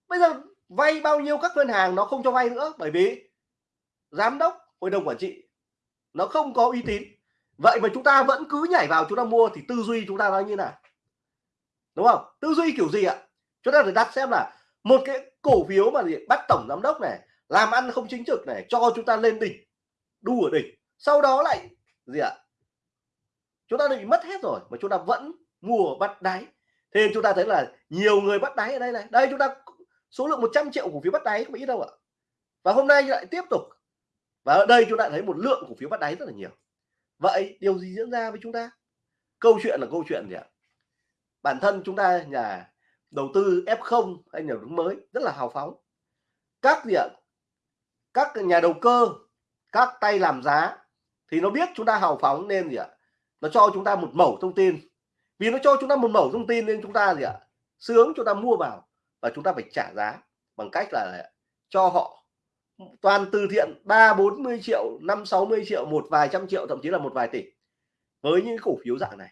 Bây giờ vay bao nhiêu các ngân hàng nó không cho vay nữa? Bởi vì giám đốc hội đồng quản trị nó không có uy tín. Vậy mà chúng ta vẫn cứ nhảy vào chúng ta mua thì tư duy chúng ta nó như nào? Đúng không? Tư duy kiểu gì ạ? Chúng ta phải đặt xem là một cái cổ phiếu mà gì bắt tổng giám đốc này, làm ăn không chính trực này, cho chúng ta lên đỉnh, đu ở đỉnh, sau đó lại gì ạ? Chúng ta bị mất hết rồi, mà chúng ta vẫn mua bắt đáy. Thế nên chúng ta thấy là nhiều người bắt đáy ở đây này. Đây chúng ta số lượng 100 triệu cổ phiếu bắt đáy không ít đâu ạ. Và hôm nay lại tiếp tục. Và ở đây chúng ta thấy một lượng cổ phiếu bắt đáy rất là nhiều. Vậy điều gì diễn ra với chúng ta? Câu chuyện là câu chuyện gì ạ? Bản thân chúng ta nhà đầu tư F0 hay nhà đầu tư mới rất là hào phóng. Các gì ạ? Các nhà đầu cơ, các tay làm giá thì nó biết chúng ta hào phóng nên gì ạ? Nó cho chúng ta một mẩu thông tin. Vì nó cho chúng ta một mẩu thông tin nên chúng ta gì ạ? Sướng chúng ta mua vào và chúng ta phải trả giá bằng cách là cho họ toàn từ thiện ba, bốn mươi triệu, năm, sáu mươi triệu, một vài trăm triệu, thậm chí là một vài tỷ với những cổ phiếu dạng này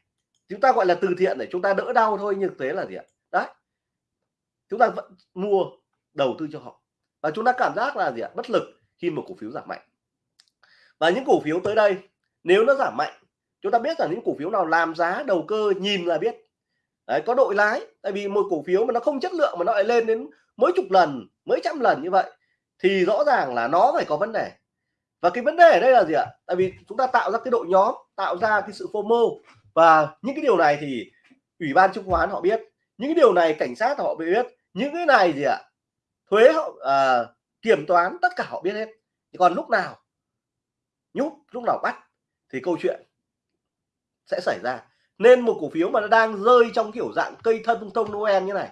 chúng ta gọi là từ thiện để chúng ta đỡ đau thôi nhưng thế là gì ạ? Đấy. Chúng ta vẫn mua đầu tư cho họ. Và chúng ta cảm giác là gì ạ? Bất lực khi một cổ phiếu giảm mạnh. Và những cổ phiếu tới đây nếu nó giảm mạnh chúng ta biết là những cổ phiếu nào làm giá đầu cơ nhìn là biết. Đấy, có đội lái tại vì một cổ phiếu mà nó không chất lượng mà nó lại lên đến mấy chục lần mấy trăm lần như vậy thì rõ ràng là nó phải có vấn đề. Và cái vấn đề ở đây là gì ạ? Tại vì chúng ta tạo ra cái đội nhóm tạo ra cái sự FOMO và những cái điều này thì ủy ban chứng khoán họ biết. Những cái điều này cảnh sát họ biết. Những cái này gì ạ? Thuế họ à, kiểm toán tất cả họ biết hết. Còn lúc nào? Nhúc lúc nào bắt? Thì câu chuyện sẽ xảy ra. Nên một cổ phiếu mà nó đang rơi trong kiểu dạng cây thân thông Noel như này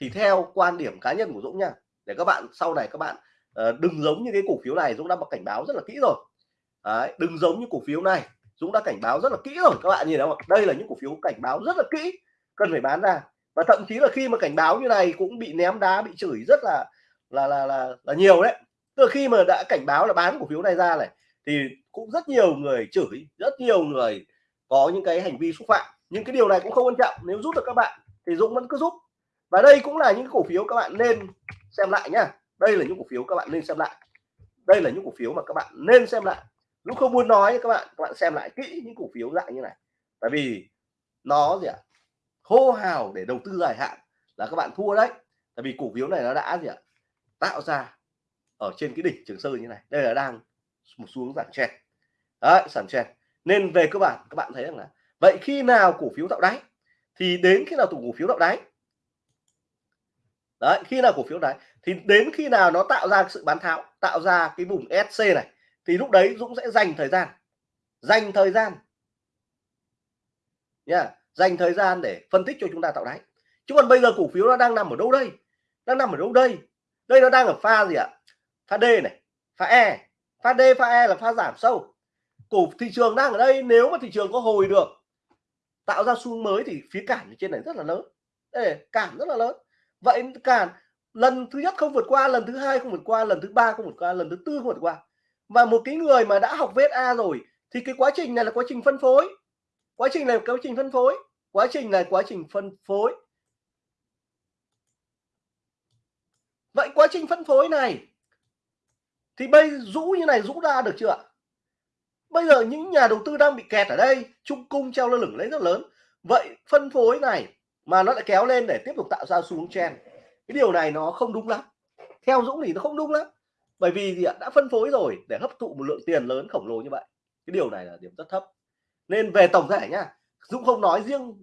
thì theo quan điểm cá nhân của Dũng nha. Để các bạn sau này các bạn uh, đừng giống như cái cổ phiếu này Dũng đã cảnh báo rất là kỹ rồi. Đấy, đừng giống như cổ phiếu này. Dũng đã cảnh báo rất là kỹ rồi các bạn nhìn thấy không đây là những cổ phiếu cảnh báo rất là kỹ cần phải bán ra. Và thậm chí là khi mà cảnh báo như này cũng bị ném đá bị chửi rất là là là là, là nhiều đấy. Từ khi mà đã cảnh báo là bán cổ phiếu này ra này thì cũng rất nhiều người chửi rất nhiều người có những cái hành vi xúc phạm. Nhưng cái điều này cũng không quan trọng nếu giúp được các bạn thì Dũng vẫn cứ giúp và đây cũng là những cổ phiếu các bạn nên xem lại nhá. Đây là những cổ phiếu các bạn nên xem lại. Đây là những cổ phiếu mà các bạn nên xem lại lúc không muốn nói các bạn các bạn xem lại kỹ những cổ phiếu dạng như này. Tại vì nó gì ạ? Hô hào để đầu tư dài hạn là các bạn thua đấy. Tại vì cổ phiếu này nó đã gì ạ? Tạo ra ở trên cái đỉnh trường sơn như này. Đây là đang một xuống giảm chen đấy, giảm chen nên về cơ bản, các bạn thấy rằng là vậy khi nào cổ phiếu tạo đáy thì đến khi nào cổ phiếu tạo đáy? Đấy, khi nào cổ phiếu đáy? Thì đến khi nào nó tạo ra sự bán tháo, tạo ra cái vùng SC này? Thì lúc đấy Dũng sẽ dành thời gian. Dành thời gian. Nha yeah. dành thời gian để phân tích cho chúng ta tạo đáy. Chứ còn bây giờ cổ phiếu nó đang nằm ở đâu đây? Đang nằm ở đâu đây? Đây nó đang ở pha gì ạ? Pha D này pha E. Pha D pha E là pha giảm sâu. Cổ thị trường đang ở đây nếu mà thị trường có hồi được tạo ra xu mới thì phía cản trên này rất là lớn. Ê, cản rất là lớn. Vậy cản lần thứ nhất không vượt qua lần thứ hai không vượt qua lần thứ ba không vượt qua lần thứ tư không vượt qua và một cái người mà đã học VSA rồi, thì cái quá trình này là quá trình phân phối. Quá trình này là quá trình phân phối. Quá trình này quá trình phân phối. Vậy quá trình phân phối này, thì bây rũ như này rũ ra được chưa ạ? Bây giờ những nhà đầu tư đang bị kẹt ở đây, trung cung treo lơ lửng lấy rất lớn. Vậy phân phối này mà nó lại kéo lên để tiếp tục tạo ra xu hướng chen cái điều này nó không đúng lắm. Theo Dũng thì nó không đúng lắm bởi vì gì ạ, đã phân phối rồi, để hấp thụ một lượng tiền lớn khổng lồ như vậy, cái điều này là điểm rất thấp. Nên về tổng thể nhá Dũng không nói riêng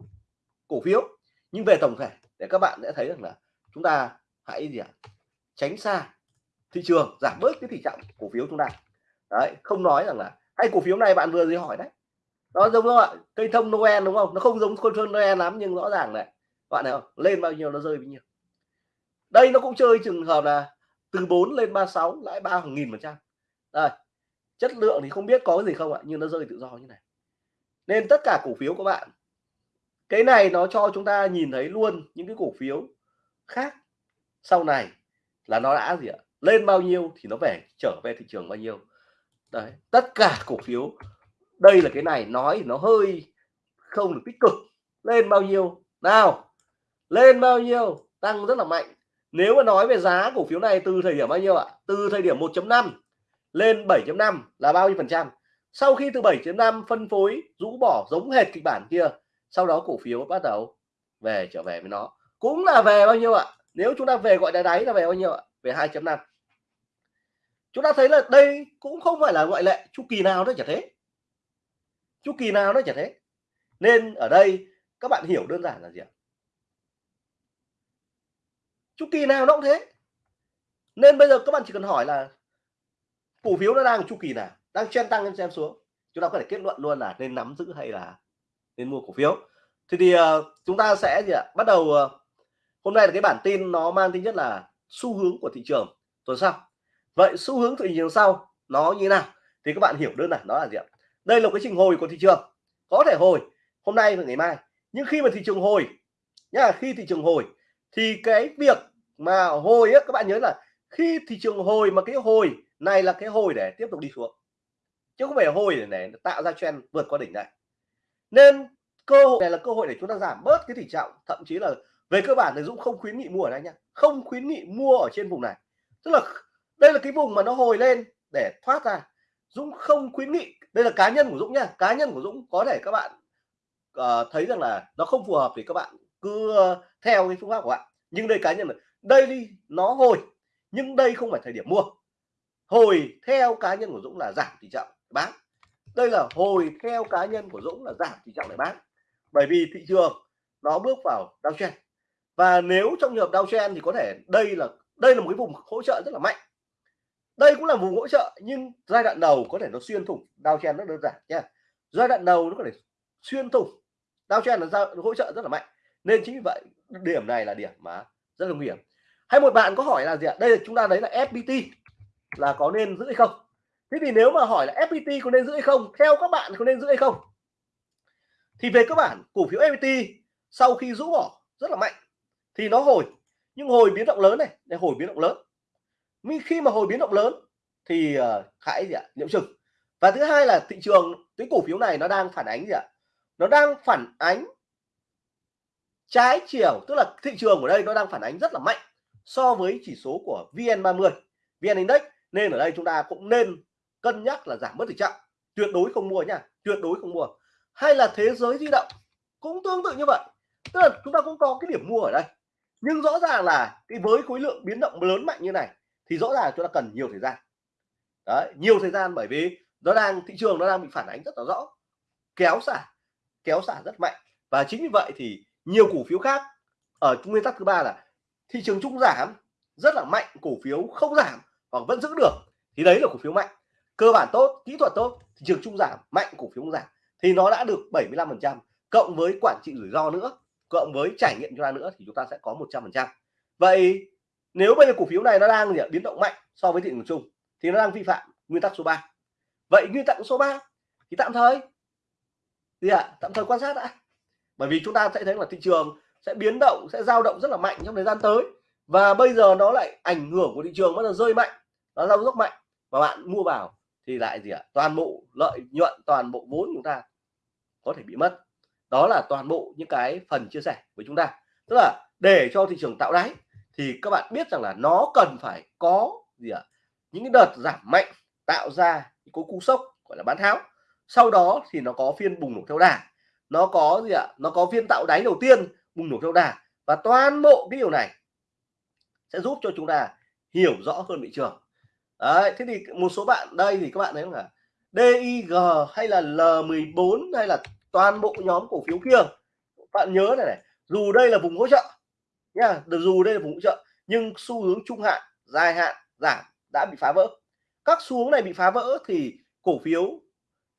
cổ phiếu, nhưng về tổng thể để các bạn sẽ thấy rằng là chúng ta hãy gì ạ, tránh xa thị trường, giảm bớt cái tỷ trọng cổ phiếu chúng ta. Đấy, không nói rằng là, hay cổ phiếu này bạn vừa gì hỏi đấy. Nó giống không ạ, cây thông Noel đúng không? Nó không giống con thông Noel lắm, nhưng rõ ràng này, bạn này không? Lên bao nhiêu nó rơi bao nhiêu. Đây nó cũng chơi trường hợp là từ 4 lên 36 lãi ba nghìn phần trăm. Đây, chất lượng thì không biết có gì không ạ, nhưng nó rơi tự do như này. Nên tất cả cổ phiếu các bạn, cái này nó cho chúng ta nhìn thấy luôn những cái cổ phiếu khác sau này là nó đã gì ạ, lên bao nhiêu thì nó về, trở về thị trường bao nhiêu. Đấy, tất cả cổ phiếu, đây là cái này, nói nó hơi không được tích cực. Lên bao nhiêu? Nào, lên bao nhiêu? Tăng rất là mạnh nếu mà nói về giá cổ phiếu này từ thời điểm bao nhiêu ạ? Từ thời điểm 1.5 lên 7.5 là bao nhiêu phần trăm? Sau khi từ 7.5 phân phối, rũ bỏ giống hệt kịch bản kia, sau đó cổ phiếu bắt đầu về trở về với nó. Cũng là về bao nhiêu ạ? Nếu chúng ta về gọi là đáy là về bao nhiêu ạ? Về 2.5 chúng ta thấy là đây cũng không phải là ngoại lệ, chu kỳ nào nó chả thế. Chu kỳ nào nó chả thế. Nên ở đây các bạn hiểu đơn giản là gì ạ? Chu kỳ nào nó cũng thế. Nên bây giờ các bạn chỉ cần hỏi là cổ phiếu nó đang chu kỳ nào đang chen tăng lên xem xuống. Chúng ta có thể kết luận luôn là nên nắm giữ hay là nên mua cổ phiếu. Thì thì uh, chúng ta sẽ gì ạ? Bắt đầu uh, hôm nay là cái bản tin nó mang tính nhất là xu hướng của thị trường tuần sau. Vậy xu hướng thị trường sau nó như thế nào? Thì các bạn hiểu đơn giản đó là gì ạ? Đây là cái trình hồi của thị trường. Có thể hồi hôm nay và ngày mai. Nhưng khi mà thị trường hồi nhá khi thị trường hồi thì cái việc mà hồi á các bạn nhớ là khi thị trường hồi mà cái hồi này là cái hồi để tiếp tục đi xuống chứ không phải hồi để, để tạo ra trend vượt qua đỉnh này. Nên cơ hội này là cơ hội để chúng ta giảm bớt cái tỷ trọng thậm chí là về cơ bản thì Dũng không khuyến nghị mua ở đây nhá không khuyến nghị mua ở trên vùng này. Tức là đây là cái vùng mà nó hồi lên để thoát ra. Dũng không khuyến nghị đây là cá nhân của Dũng nha cá nhân của Dũng có thể các bạn uh, thấy rằng là nó không phù hợp thì các bạn cứ ờ, theo cái phương pháp của bạn. Nhưng đây cá nhân là đây đi, nó hồi, nhưng đây không phải thời điểm mua. Hồi theo cá nhân của Dũng là giảm tỷ trọng bán. Đây là hồi theo cá nhân của Dũng là giảm tỷ trọng để bán. Bởi vì thị trường nó bước vào downtrend. Và nếu trong trường hợp downtrend thì có thể đây là đây là một cái vùng hỗ trợ rất là mạnh. Đây cũng là vùng hỗ trợ, nhưng giai đoạn đầu có thể nó xuyên thủng, downtrend rất đơn giản nha. Giai đoạn đầu nó có thể xuyên thủng, downtrend là hỗ trợ rất là mạnh nên chính vì vậy điểm này là điểm mà rất là nguy hiểm. Hay một bạn có hỏi là gì ạ? Đây là chúng ta đấy là FPT là có nên giữ hay không? Thế thì nếu mà hỏi là FPT có nên giữ hay không? Theo các bạn có nên giữ hay không? Thì về cơ bản cổ phiếu FPT sau khi rũ bỏ rất là mạnh. Thì nó hồi nhưng hồi biến động lớn này để hồi biến động lớn. Nhưng khi mà hồi biến động lớn thì uh, hãy gì ạ? Nhiễm chừng. Và thứ hai là thị trường cái cổ phiếu này nó đang phản ánh gì ạ? Nó đang phản ánh trái chiều, tức là thị trường ở đây nó đang phản ánh rất là mạnh so với chỉ số của VN30 VN Index. Nên ở đây chúng ta cũng nên cân nhắc là giảm bớt tỷ trọng tuyệt đối không mua nha, tuyệt đối không mua. Hay là thế giới di động cũng tương tự như vậy. Tức là chúng ta cũng có cái điểm mua ở đây. Nhưng rõ ràng là cái với khối lượng biến động lớn mạnh như này thì rõ ràng chúng ta cần nhiều thời gian. Đấy, nhiều thời gian bởi vì nó đang, thị trường nó đang bị phản ánh rất là rõ. Kéo xả kéo xả rất mạnh. Và chính vì vậy thì nhiều cổ phiếu khác ở nguyên tắc thứ ba là thị trường chung giảm rất là mạnh cổ phiếu không giảm hoặc vẫn giữ được thì đấy là cổ phiếu mạnh. Cơ bản tốt kỹ thuật tốt thị trường chung giảm mạnh cổ phiếu không giảm thì nó đã được 75 phần trăm cộng với quản trị rủi ro nữa cộng với trải nghiệm cho ta nữa thì chúng ta sẽ có 100 phần trăm. Vậy nếu bây giờ cổ phiếu này nó đang gì, biến động mạnh so với thị trường chung thì nó đang vi phạm nguyên tắc số 3 vậy nguyên tắc số 3 thì tạm thời gì ạ à? tạm thời quan sát đã bởi vì chúng ta sẽ thấy là thị trường sẽ biến động, sẽ dao động rất là mạnh trong thời gian tới. Và bây giờ nó lại ảnh hưởng của thị trường bắt đầu rơi mạnh, nó giao dốc mạnh. Và bạn mua vào thì lại gì ạ? À? toàn bộ lợi nhuận, toàn bộ vốn chúng ta có thể bị mất. Đó là toàn bộ những cái phần chia sẻ với chúng ta. Tức là để cho thị trường tạo đáy thì các bạn biết rằng là nó cần phải có gì ạ? À? những cái đợt giảm mạnh tạo ra những cái cú sốc, gọi là bán tháo. Sau đó thì nó có phiên bùng nổ theo đà nó có gì ạ? Nó có phiên tạo đáy đầu tiên, bùng nổ theo đà. Và toàn bộ cái điều này sẽ giúp cho chúng ta hiểu rõ hơn thị trường. Đấy, thế thì một số bạn đây thì các bạn thấy là DIG hay là L14 hay là toàn bộ nhóm cổ phiếu kia. Bạn nhớ này này, dù đây là vùng hỗ trợ nha, dù đây là vùng hỗ trợ, nhưng xu hướng trung hạn, dài hạn, giảm đã bị phá vỡ. Các xu hướng này bị phá vỡ thì cổ phiếu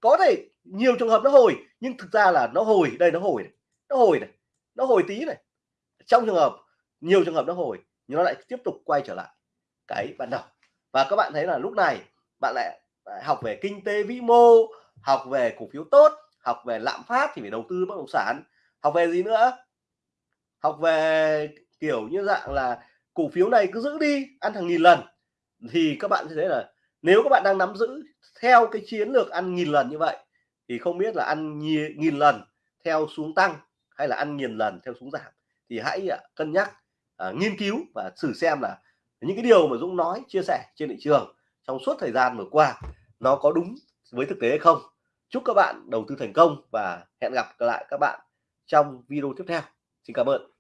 có thể nhiều trường hợp nó hồi, nhưng thực ra là nó hồi, đây nó hồi này. nó hồi này, nó hồi tí này. Trong trường hợp, nhiều trường hợp nó hồi, nhưng nó lại tiếp tục quay trở lại. Cái ban đầu. Và các bạn thấy là lúc này, bạn lại học về kinh tế vĩ mô, học về cổ phiếu tốt, học về lạm phát thì phải đầu tư bất động sản. Học về gì nữa? Học về kiểu như dạng là cổ phiếu này cứ giữ đi, ăn thằng nghìn lần. Thì các bạn sẽ thấy là nếu các bạn đang nắm giữ theo cái chiến lược ăn nghìn lần như vậy thì không biết là ăn nghìn lần theo xuống tăng hay là ăn nghìn lần theo xuống giảm. Thì hãy à, cân nhắc uh, nghiên cứu và thử xem là những cái điều mà Dũng nói chia sẻ trên thị trường trong suốt thời gian vừa qua nó có đúng với thực tế hay không. Chúc các bạn đầu tư thành công và hẹn gặp lại các bạn trong video tiếp theo. Xin cảm ơn.